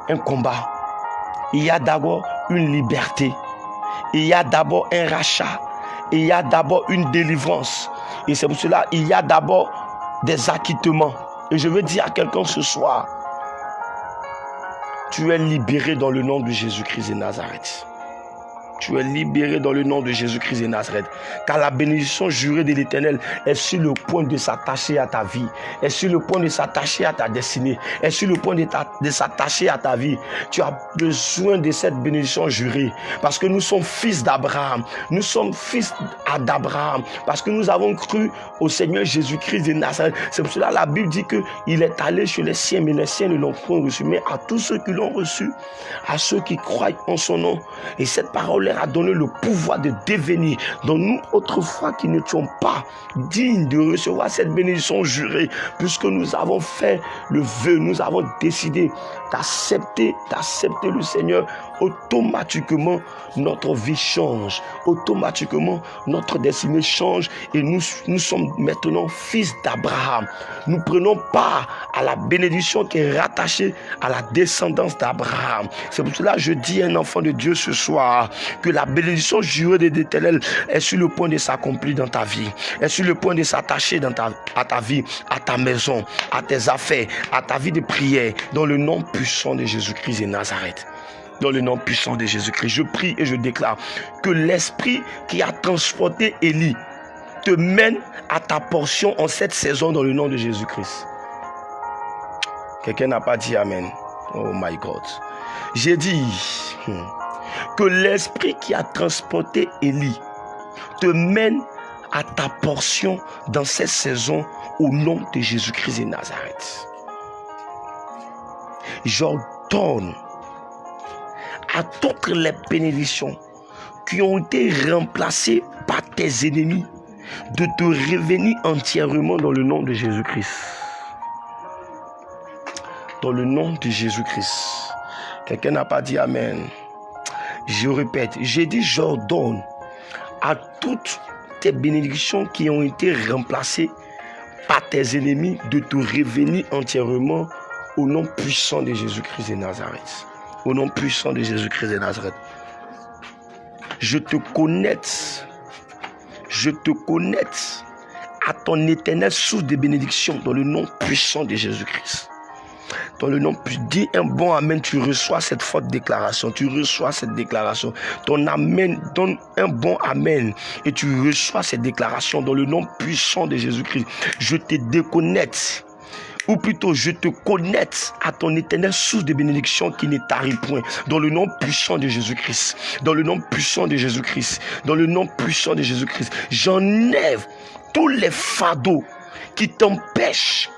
un combat. Il y a d'abord une liberté. Il y a d'abord un rachat il y a d'abord une délivrance. Et c'est pour cela il y a d'abord des acquittements. Et je veux dire à quelqu'un ce soir, tu es libéré dans le nom de Jésus-Christ de Nazareth. Tu es libéré dans le nom de Jésus-Christ de Nazareth. Car la bénédiction jurée de l'Éternel est sur le point de s'attacher à ta vie. Est sur le point de s'attacher à ta destinée. Est sur le point de, s'attacher à ta vie. Tu as besoin de cette bénédiction jurée. Parce que nous sommes fils d'Abraham. Nous sommes fils d'Abraham. Parce que nous avons cru au Seigneur Jésus-Christ de Nazareth. C'est pour cela que la Bible dit qu'il est allé chez les siens, mais les siens ne l'ont point reçu. Mais à tous ceux qui l'ont reçu, à ceux qui croient en son nom. Et cette parole a donné le pouvoir de devenir, dans nous autrefois qui n'étions pas dignes de recevoir cette bénédiction jurée, puisque nous avons fait le vœu, nous avons décidé d'accepter, d'accepter le Seigneur automatiquement notre vie change. Automatiquement notre destinée change et nous, nous sommes maintenant fils d'Abraham. Nous prenons part à la bénédiction qui est rattachée à la descendance d'Abraham. C'est pour cela que je dis à un enfant de Dieu ce soir que la bénédiction jurée de l'Éternel est sur le point de s'accomplir dans ta vie, est sur le point de s'attacher dans ta, à ta vie, à ta maison, à tes affaires, à ta vie de prière, dans le nom puissant de Jésus-Christ de Nazareth dans le nom puissant de Jésus-Christ. Je prie et je déclare que l'esprit qui a transporté Élie te mène à ta portion en cette saison dans le nom de Jésus-Christ. Quelqu'un n'a pas dit Amen. Oh my God. J'ai dit hmm, que l'esprit qui a transporté Élie te mène à ta portion dans cette saison au nom de Jésus-Christ de Nazareth. J'ordonne à toutes les bénédictions qui ont été remplacées par tes ennemis de te revenir entièrement dans le nom de Jésus-Christ. Dans le nom de Jésus-Christ. Quelqu'un n'a pas dit Amen. Je répète, j'ai dit j'ordonne à toutes tes bénédictions qui ont été remplacées par tes ennemis de te revenir entièrement au nom puissant de Jésus-Christ de Nazareth. Au nom puissant de Jésus-Christ de Nazareth. Je te connecte. Je te connecte à ton éternel source de bénédiction dans le nom puissant de Jésus-Christ. Dans le nom, dis un bon Amen, tu reçois cette forte déclaration, tu reçois cette déclaration. Ton Amen, donne un bon Amen et tu reçois cette déclaration dans le nom puissant de Jésus-Christ. Je te déconnecte ou plutôt je te connecte à ton éternel source de bénédiction qui n'est t'arrive point. Dans le nom puissant de Jésus-Christ. Dans le nom puissant de Jésus-Christ. Dans le nom puissant de Jésus-Christ. J'enlève tous les fardeaux qui t'empêchent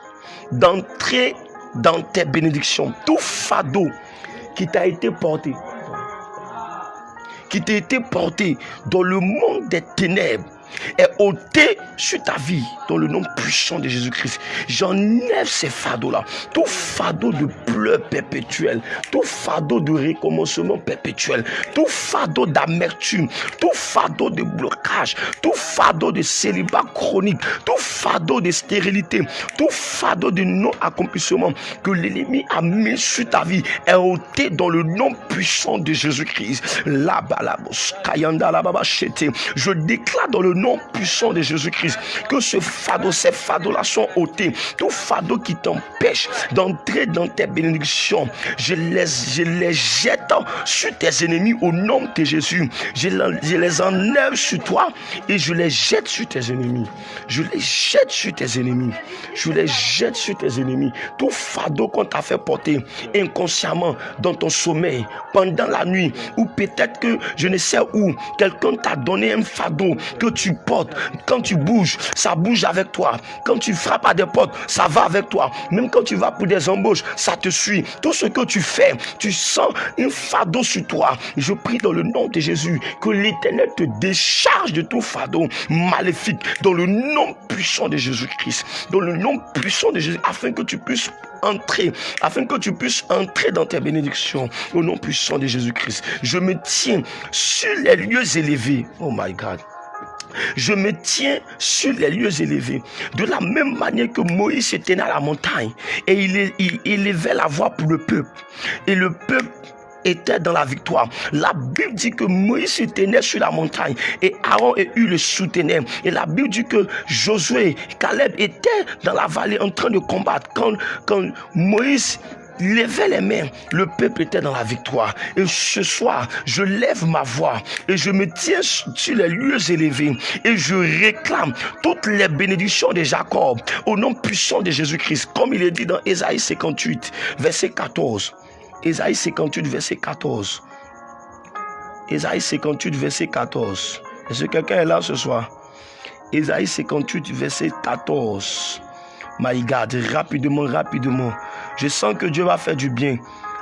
d'entrer dans tes bénédictions. Tout fardeau qui t'a été porté, qui t'a été porté dans le monde des ténèbres, est ôté sur ta vie dans le nom puissant de Jésus-Christ. J'enlève ces fardeaux-là. Tout fardeau de pleurs perpétuel, tout fardeau de recommencement perpétuel, tout fardeau d'amertume, tout fardeau de blocage, tout fardeau de célibat chronique, tout fardeau de stérilité, tout fardeau de non-accomplissement que l'ennemi a mis sur ta vie est ôté dans le nom puissant de Jésus-Christ. Je déclare dans le nom puissant de Jésus-Christ que ce fardeau, ces fardeaux-là sont ôtés. Tout fardeau qui t'empêche d'entrer dans tes bénédictions, je les, je les jette sur tes ennemis au nom de Jésus. Je, je les enlève sur toi et je les jette sur tes ennemis. Je les jette sur tes ennemis. Je les jette sur tes ennemis. Tout fardeau qu'on t'a fait porter inconsciemment dans ton sommeil, pendant la nuit, ou peut-être que je ne sais où, quelqu'un t'a donné un fardeau que tu portes. Quand tu bouges, ça bouge avec toi. Quand tu frappes à des portes, ça va avec toi. Même quand tu vas pour des embauches, ça te suit. Tout ce que tu fais, tu sens un fardeau sur toi. Je prie dans le nom de Jésus que l'Éternel te décharge de tout fardeau maléfique dans le nom puissant de Jésus-Christ. Dans le nom puissant de Jésus, afin que tu puisses entrer, afin que tu puisses entrer dans tes bénédictions au nom puissant de Jésus-Christ. Je me tiens sur les lieux élevés. Oh my God. Je me tiens sur les lieux élevés. De la même manière que Moïse se tenait à la montagne et il, élevait la voix pour le peuple. Et le peuple était dans la victoire. La Bible dit que Moïse se tenait sur la montagne et Aaron et Hur le soutenaient. Et la Bible dit que Josué, Caleb étaient dans la vallée en train de combattre. Quand Moïse levait les mains, le peuple était dans la victoire. Et ce soir, je lève ma voix et je me tiens sur les lieux élevés et je réclame toutes les bénédictions de Jacob au nom puissant de Jésus-Christ, comme il est dit dans Ésaïe 58, verset 14. Ésaïe 58, verset 14. Ésaïe 58, verset 14. Est-ce que quelqu'un est là ce soir? Ésaïe 58, verset 14. My God, rapidement, rapidement. Je sens que Dieu va faire du bien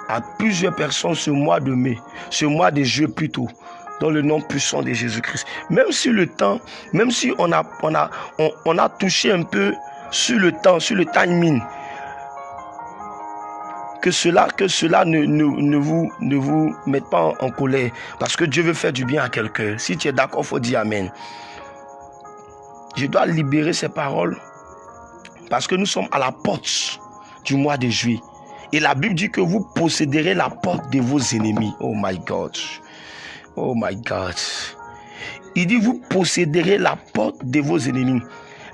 à plusieurs personnes ce mois de mai, ce mois de juillet plutôt, dans le nom puissant de Jésus-Christ. Même si le temps, même si on a, touché un peu sur le temps, sur le timing, que cela, que cela ne, vous, ne vous mette pas en, colère. Parce que Dieu veut faire du bien à quelqu'un. Si tu es d'accord, faut dire Amen. Je dois libérer ces paroles parce que nous sommes à la porte du mois de juillet. Et la Bible dit que vous posséderez la porte de vos ennemis. Oh my God. Oh my God. Il dit, vous posséderez la porte de vos ennemis.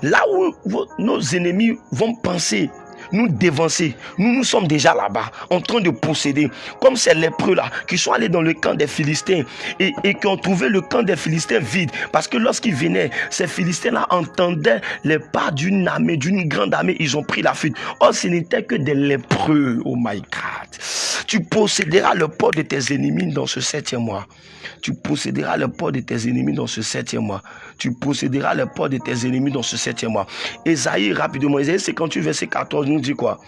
Là où nos ennemis vont penser nous dévancer. Nous, nous sommes déjà là-bas, en train de posséder. Comme ces lépreux-là, qui sont allés dans le camp des Philistins et, qui ont trouvé le camp des Philistins vide. Parce que lorsqu'ils venaient, ces Philistins-là entendaient les pas d'une armée, d'une grande armée. Ils ont pris la fuite. Or, ce n'était que des lépreux. Oh my God. Tu posséderas le port de tes ennemis dans ce septième mois. Tu posséderas le port de tes ennemis dans ce septième mois. Tu posséderas le port de tes ennemis dans ce septième mois. Esaïe, rapidement, Esaïe 58, verset 14, nous dit quoi?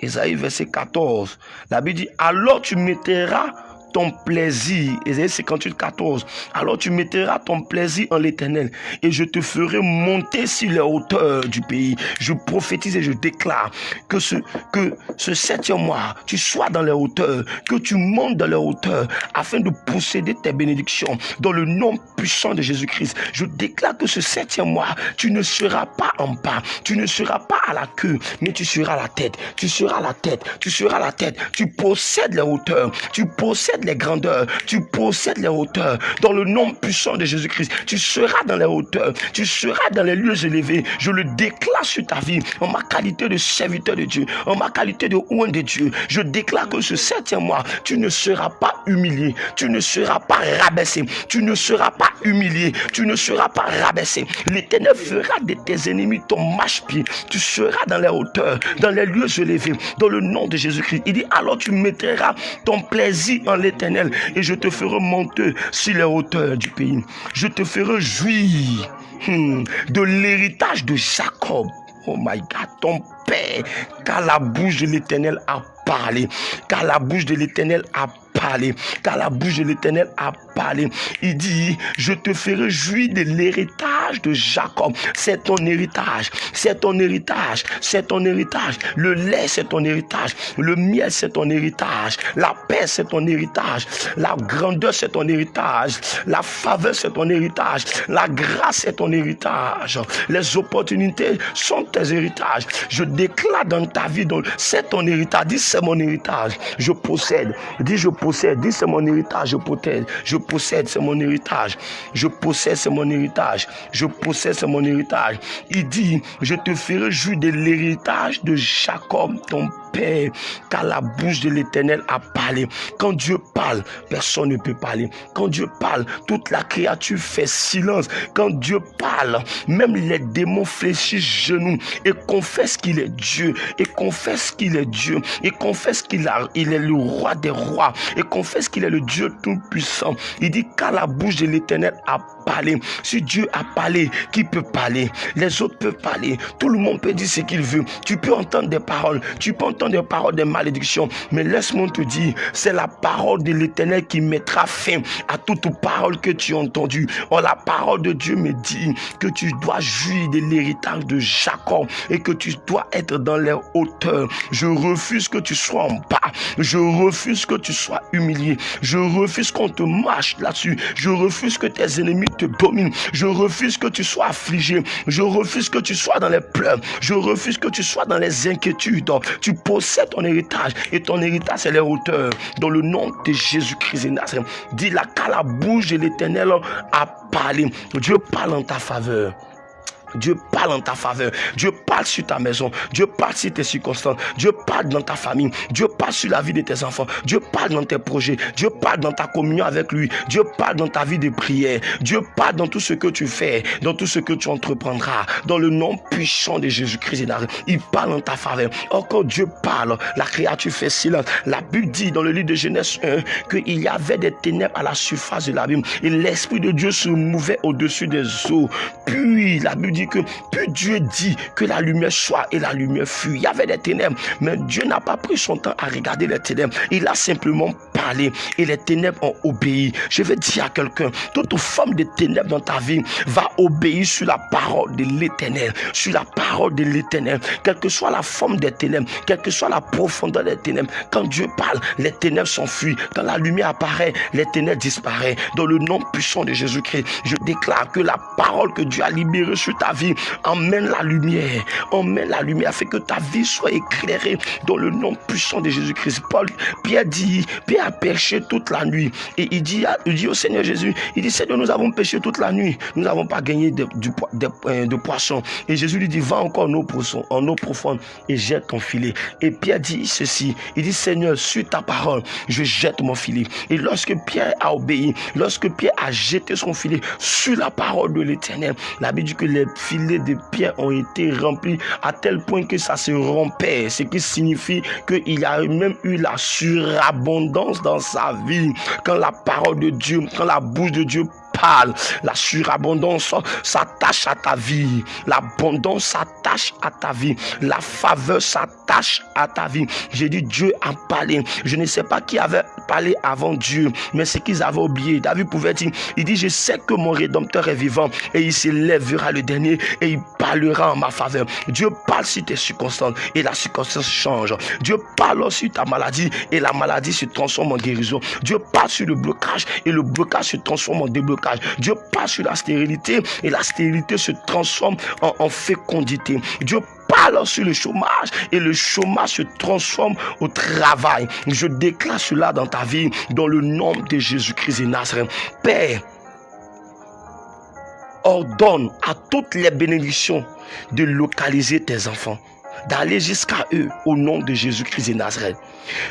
Esaïe, verset 14. La Bible dit, alors tu mettras ton plaisir. Ésaïe 58, 14. Alors tu mettras ton plaisir en l'éternel et je te ferai monter sur les hauteurs du pays. Je prophétise et je déclare que ce, que ce septième mois, tu sois dans les hauteurs, que tu montes dans les hauteurs afin de posséder tes bénédictions dans le nom puissant de Jésus-Christ. Je déclare que ce septième mois, tu ne seras pas en bas, tu ne seras pas à la queue, mais tu seras la tête. Tu seras la tête, tu seras la tête. Tu possèdes les hauteurs, tu possèdes les grandeurs, tu possèdes les hauteurs. Dans le nom puissant de Jésus-Christ, tu seras dans les hauteurs, tu seras dans les lieux élevés. Je le déclare sur ta vie, en ma qualité de serviteur de Dieu, en ma qualité de oint de Dieu. Je déclare que ce septième mois, tu ne seras pas humilié, tu ne seras pas rabaissé, tu ne seras pas humilié, tu ne seras pas rabaissé. L'Éternel fera de tes ennemis ton marche-pied. Tu seras dans les hauteurs, dans les lieux élevés, dans le nom de Jésus-Christ. Il dit alors tu mettras ton plaisir en l'éternel et je te ferai monter sur les hauteurs du pays. Je te ferai jouir hmm, de l'héritage de Jacob. Oh my God, ton père, car la bouche de l'éternel a parlé, car la bouche de l'éternel a parlé, car la bouche de l'éternel a parlé. Il dit, je te ferai jouir de l'héritage de Jacob. C'est ton héritage, c'est ton héritage, c'est ton héritage. Le lait, c'est ton héritage. Le miel, c'est ton héritage. La paix, c'est ton héritage. La grandeur, c'est ton héritage. La faveur, c'est ton héritage. La grâce, c'est ton héritage. Les opportunités sont tes héritages. Je déclare dans ta vie, c'est ton héritage. Dis, c'est mon héritage. Je possède. Dis, je possède. C'est mon héritage. Je possède. Je possède, c'est mon héritage. Je possède, c'est mon héritage. Je possède, c'est mon héritage. Il dit, je te ferai jouir de l'héritage de Jacob, ton Car la bouche de l'Éternel a parlé. Quand Dieu parle, personne ne peut parler. Quand Dieu parle, toute la créature fait silence. Quand Dieu parle, même les démons fléchissent genoux et confessent qu'il est Dieu, et confessent qu'il est Dieu, et confessent qu'il il est le roi des rois, et confessent qu'il est le Dieu tout-puissant. Il dit, car la bouche de l'Éternel a parlé. Si Dieu a parlé, qui peut parler? Les autres peuvent parler. Tout le monde peut dire ce qu'il veut. Tu peux entendre des paroles. Tu peux entendre des paroles de malédiction. Mais laisse-moi te dire, c'est la parole de l'éternel qui mettra fin à toute parole que tu as entendue. Or, la parole de Dieu me dit que tu dois jouir de l'héritage de Jacob et que tu dois être dans les hauteurs. Je refuse que tu sois en bas. Je refuse que tu sois humilié. Je refuse qu'on te marche là-dessus. Je refuse que tes ennemis Je refuse que tu sois affligé. Je refuse que tu sois dans les pleurs. Je refuse que tu sois dans les inquiétudes. Tu possèdes ton héritage et ton héritage, c'est les hauteurs. Dans le nom de Jésus-Christ dis la qu'à la bouche de l'éternel a parlé. Dieu parle en ta faveur. Dieu parle en ta faveur. Dieu parle sur ta maison. Dieu parle sur tes circonstances. Dieu parle dans ta famille. Dieu parle sur la vie de tes enfants. Dieu parle dans tes projets. Dieu parle dans ta communion avec lui. Dieu parle dans ta vie de prière. Dieu parle dans tout ce que tu fais, dans tout ce que tu entreprendras. Dans le nom puissant de Jésus-Christ. Il parle en ta faveur. Or, quand Dieu parle, la créature fait silence. La Bible dit dans le livre de Genèse 1 qu'il y avait des ténèbres à la surface de l'abîme. Et l'Esprit de Dieu se mouvait au-dessus des eaux. Puis, la Bible dit que puis Dieu dit que la lumière soit et la lumière fut. Il y avait des ténèbres, mais Dieu n'a pas pris son temps à regarder les ténèbres. Il a simplement parlé et les ténèbres ont obéi. Je vais dire à quelqu'un, toute forme de ténèbres dans ta vie va obéir sur la parole de l'éternel, sur la parole de l'éternel, quelle que soit la forme des ténèbres, quelle que soit la profondeur des ténèbres. Quand Dieu parle, les ténèbres s'enfuient. Quand la lumière apparaît, les ténèbres disparaissent. Dans le nom puissant de Jésus-Christ, je déclare que la parole que Dieu a libérée sur ta vie emmène la lumière, emmène la lumière, afin que ta vie soit éclairée dans le nom puissant de Jésus-Christ. Paul, Pierre dit, Pierre a péché toute la nuit. Et il dit, il dit au Seigneur Jésus, il dit, Seigneur, nous avons péché toute la nuit. Nous n'avons pas gagné de, euh, de, poissons. Et Jésus lui dit, va encore en eau, profonde et jette ton filet. Et Pierre dit ceci, il dit, Seigneur, suis ta parole, je jette mon filet. Et lorsque Pierre a obéi, lorsque Pierre a jeté son filet sur la parole de l'éternel, la Bible dit que les filets de Pierre ont été remplis à tel point que ça se rompait, ce qui signifie qu'il a même eu la surabondance dans sa vie. Quand la parole de Dieu, quand la bouche de Dieu la surabondance s'attache à ta vie. L'abondance s'attache à ta vie. La faveur s'attache à ta vie. J'ai dit Dieu a parlé. Je ne sais pas qui avait parlé avant Dieu, mais ce qu'ils avaient oublié. David pouvait dire, il dit, je sais que mon Rédempteur est vivant et il s'élèvera le dernier et il parlera en ma faveur. Dieu parle sur tes circonstances et la circonstance change. Dieu parle sur ta maladie et la maladie se transforme en guérison. Dieu parle sur le blocage et le blocage se transforme en déblocage. Dieu passe sur la stérilité et la stérilité se transforme en, fécondité. Dieu parle sur le chômage et le chômage se transforme au travail. Je déclare cela dans ta vie dans le nom de Jésus-Christ et Nazareth. Père, ordonne à toutes les bénédictions de localiser tes enfants d'aller jusqu'à eux au nom de Jésus-Christ et Nazareth.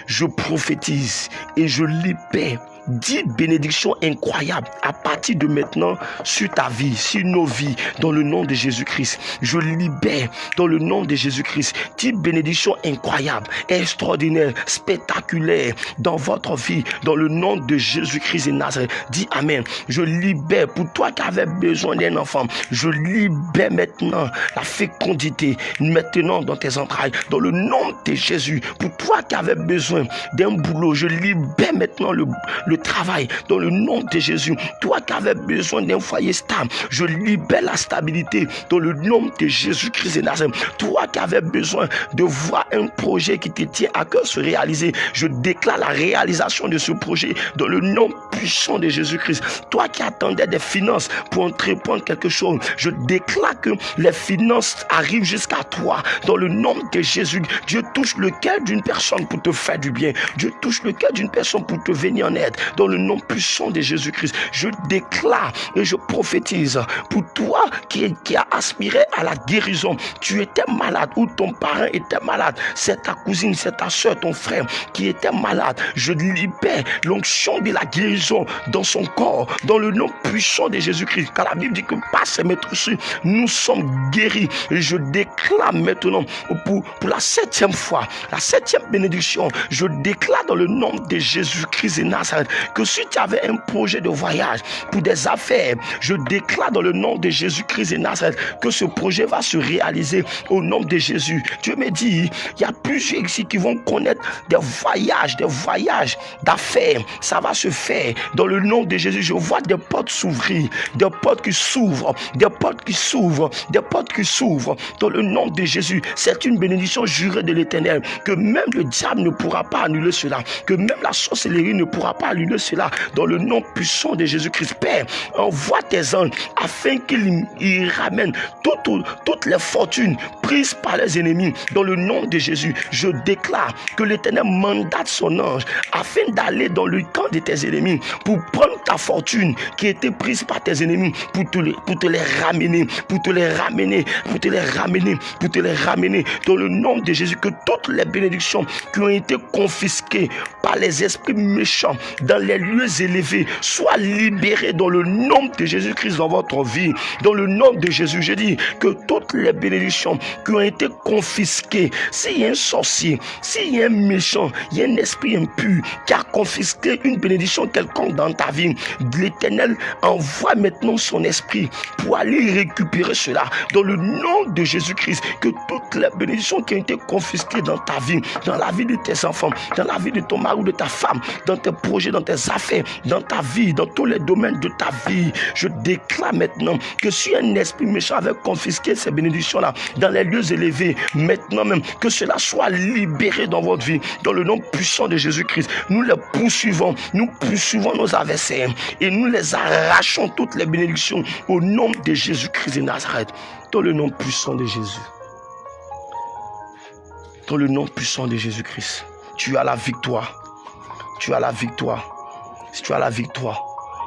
Je prophétise et je libère dix bénédictions incroyables à partir de maintenant sur ta vie, sur nos vies, dans le nom de Jésus-Christ. Je libère dans le nom de Jésus-Christ dix bénédictions incroyables, extraordinaires, spectaculaires dans votre vie, dans le nom de Jésus-Christ et Nazareth. Dis Amen. Je libère pour toi qui avais besoin d'un enfant. Je libère maintenant la fécondité maintenant dans tes entrailles, dans le nom de Jésus. Pour toi qui avais besoin d'un boulot, je libère maintenant le, le travail dans le nom de Jésus. Toi qui avais besoin d'un foyer stable, je libère la stabilité dans le nom de Jésus-Christ et Nazareth. Toi qui avais besoin de voir un projet qui te tient à cœur se réaliser, je déclare la réalisation de ce projet dans le nom puissant de Jésus-Christ. Toi qui attendais des finances pour entreprendre quelque chose, je déclare que les finances arrivent jusqu'à toi dans le nom de Jésus. Dieu touche le cœur d'une personne pour te faire du bien. Dieu touche le cœur d'une personne pour te venir en aide dans le nom puissant de Jésus-Christ. Je déclare et je prophétise pour toi qui, qui a aspiré à la guérison. Tu étais malade ou ton parent était malade. C'est ta cousine, c'est ta soeur, ton frère qui était malade. Je libère l'onction de la guérison dans son corps, dans le nom puissant de Jésus-Christ. Car la Bible dit que par ses maîtres nous sommes guéris. Et je déclare maintenant pour la septième fois, la septième bénédiction, je déclare dans le nom de Jésus-Christ et Nazareth que si tu avais un projet de voyage pour des affaires, je déclare dans le nom de Jésus-Christ et Nazareth que ce projet va se réaliser au nom de Jésus. Dieu me dit, il y a plusieurs ici qui vont connaître des voyages, des voyages d'affaires. Ça va se faire dans le nom de Jésus. Je vois des portes s'ouvrir, des portes qui s'ouvrent, des portes qui s'ouvrent, des portes qui s'ouvrent dans le nom de Jésus. C'est une bénédiction jurée de l'éternel que même le diable ne pourra pas annuler cela, que même la sorcellerie ne pourra pas annuler cela dans le nom puissant de Jésus-Christ. Père, envoie tes anges afin qu'ils ramènent toutes, toutes les fortunes prises par les ennemis dans le nom de Jésus. Je déclare que l'Éternel mandate son ange afin d'aller dans le camp de tes ennemis pour prendre ta fortune qui était prise par tes ennemis pour te, les, pour te les ramener, pour te les ramener, pour te les ramener, pour te les ramener dans le nom de Jésus. Que toutes les bénédictions qui ont été confisquées par les esprits méchants dans les lieux élevés. Sois libéré dans le nom de Jésus-Christ dans votre vie. Dans le nom de Jésus, je dis que toutes les bénédictions qui ont été confisquées, s'il y a un sorcier, s'il y a un méchant, il y a un esprit impur qui a confisqué une bénédiction quelconque dans ta vie, l'Éternel envoie maintenant son esprit pour aller récupérer cela. Dans le nom de Jésus-Christ, que toutes les bénédictions qui ont été confisquées dans ta vie, dans la vie de tes enfants, dans la vie de ton mari ou de ta femme, dans tes projets, dans tes affaires, dans ta vie, dans tous les domaines de ta vie, je déclare maintenant que si un esprit méchant avait confisqué ces bénédictions-là dans les lieux élevés, maintenant même, que cela soit libéré dans votre vie, dans le nom puissant de Jésus-Christ. Nous les poursuivons, nous poursuivons nos adversaires et nous les arrachons toutes les bénédictions au nom de Jésus-Christ de Nazareth, dans le nom puissant de Jésus. Dans le nom puissant de Jésus-Christ, tu as la victoire. Tu as la victoire. Tu as la victoire,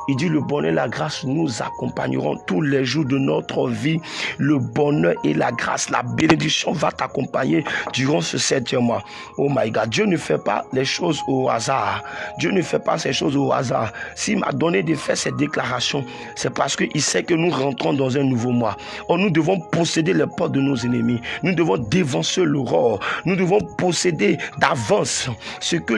il dit le bonheur et la grâce nous accompagneront tous les jours de notre vie. Le bonheur et la grâce, la bénédiction va t'accompagner durant ce septième mois. Oh my God, Dieu ne fait pas les choses au hasard. Dieu ne fait pas ces choses au hasard. S'il m'a donné de faire ces déclarations, c'est parce qu'il sait que nous rentrons dans un nouveau mois. Oh, nous devons posséder les portes de nos ennemis. Nous devons dévancer l'aurore. Nous devons posséder d'avance ce que,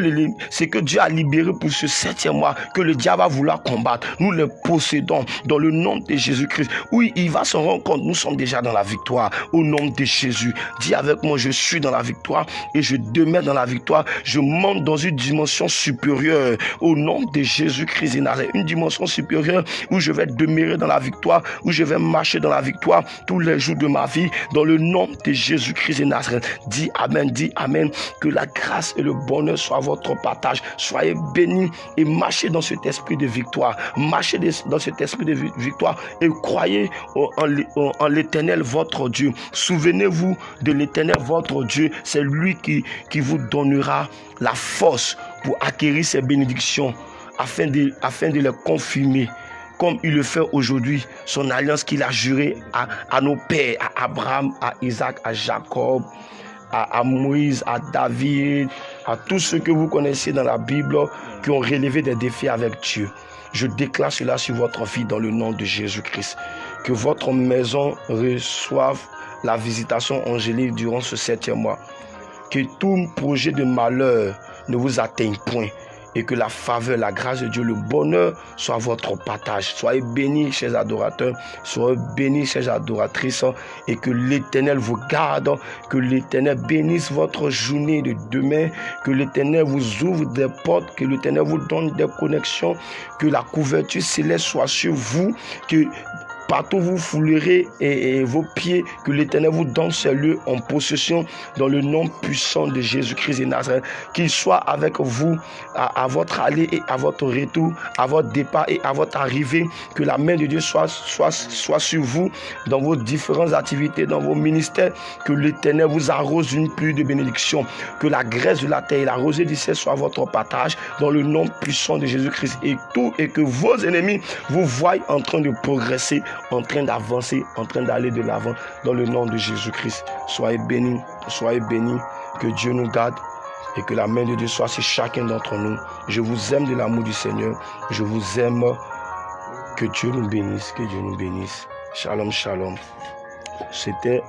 ce que Dieu a libéré pour ce septième mois que le diable va vouloir combattre nous les possédons dans le nom de Jésus-Christ. Oui, il va se rendre compte, nous sommes déjà dans la victoire au nom de Jésus. Dis avec moi, je suis dans la victoire et je demeure dans la victoire. Je monte dans une dimension supérieure au nom de Jésus-Christ Une dimension supérieure où je vais demeurer dans la victoire, où je vais marcher dans la victoire tous les jours de ma vie dans le nom de Jésus-Christ et Nazareth. Dis Amen, dis Amen. Que la grâce et le bonheur soient votre partage. Soyez bénis et marchez dans cet esprit de victoire marchez dans cet esprit de victoire et croyez en l'éternel votre Dieu. Souvenez-vous de l'éternel votre Dieu. C'est lui qui, vous donnera la force pour acquérir ces bénédictions afin de, les confirmer comme il le fait aujourd'hui, son alliance qu'il a jurée à, à, nos pères, à Abraham, à Isaac, à Jacob, à, à, Moïse, à David, à tous ceux que vous connaissez dans la Bible qui ont relevé des défis avec Dieu. Je déclare cela sur votre vie dans le nom de Jésus-Christ. Que votre maison reçoive la visitation angélique durant ce septième mois. Que tout projet de malheur ne vous atteigne point et que la faveur, la grâce de Dieu, le bonheur soit votre partage. Soyez bénis, chers adorateurs, soyez bénis, chers adoratrices, et que l'Éternel vous garde, que l'Éternel bénisse votre journée de demain, que l'Éternel vous ouvre des portes, que l'Éternel vous donne des connexions, que la couverture céleste soit sur vous, que Partout vous foulerez et, vos pieds, que l'Éternel vous donne ces lieux en possession dans le nom puissant de Jésus-Christ et Nazareth. Qu'il soit avec vous à, votre aller et à votre retour, à votre départ et à votre arrivée. Que la main de Dieu soit, soit, soit sur vous dans vos différentes activités, dans vos ministères. Que l'Éternel vous arrose une pluie de bénédiction. Que la graisse de la terre et la rosée du ciel soient votre partage dans le nom puissant de Jésus-Christ. Et tout, et que vos ennemis vous voient en train de progresser en train d'avancer, en train d'aller de l'avant dans le nom de Jésus-Christ. Soyez bénis, soyez bénis, que Dieu nous garde et que la main de Dieu soit sur chacun d'entre nous. Je vous aime de l'amour du Seigneur. Je vous aime. Que Dieu nous bénisse, que Dieu nous bénisse. Shalom, shalom. C'était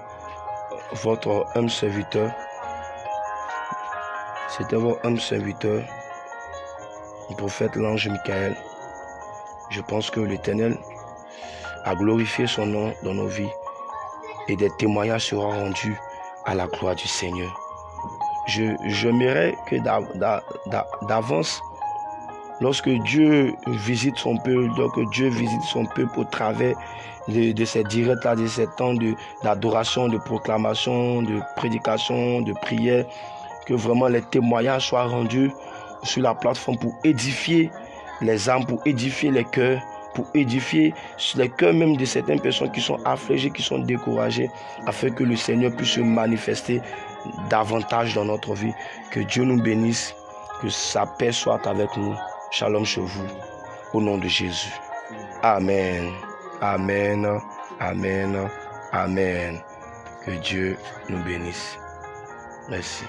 votre homme serviteur. C'était votre homme serviteur, le prophète l'ange Michael. Je pense que l'Éternel à glorifier son nom dans nos vies et des témoignages seront rendus à la gloire du Seigneur. Je j'aimerais que d'avance, lorsque Dieu visite son peuple, lorsque Dieu visite son peuple au travers de, ces directs-là, de ces temps d'adoration, de proclamation, de prédication, de prière, que vraiment les témoignages soient rendus sur la plateforme pour édifier les âmes, pour édifier les cœurs, pour édifier les cœurs même de certaines personnes qui sont affligées, qui sont découragées, afin que le Seigneur puisse se manifester davantage dans notre vie. Que Dieu nous bénisse, que sa paix soit avec nous. Shalom chez vous, au nom de Jésus. Amen. Amen. Amen. Amen. Que Dieu nous bénisse. Merci.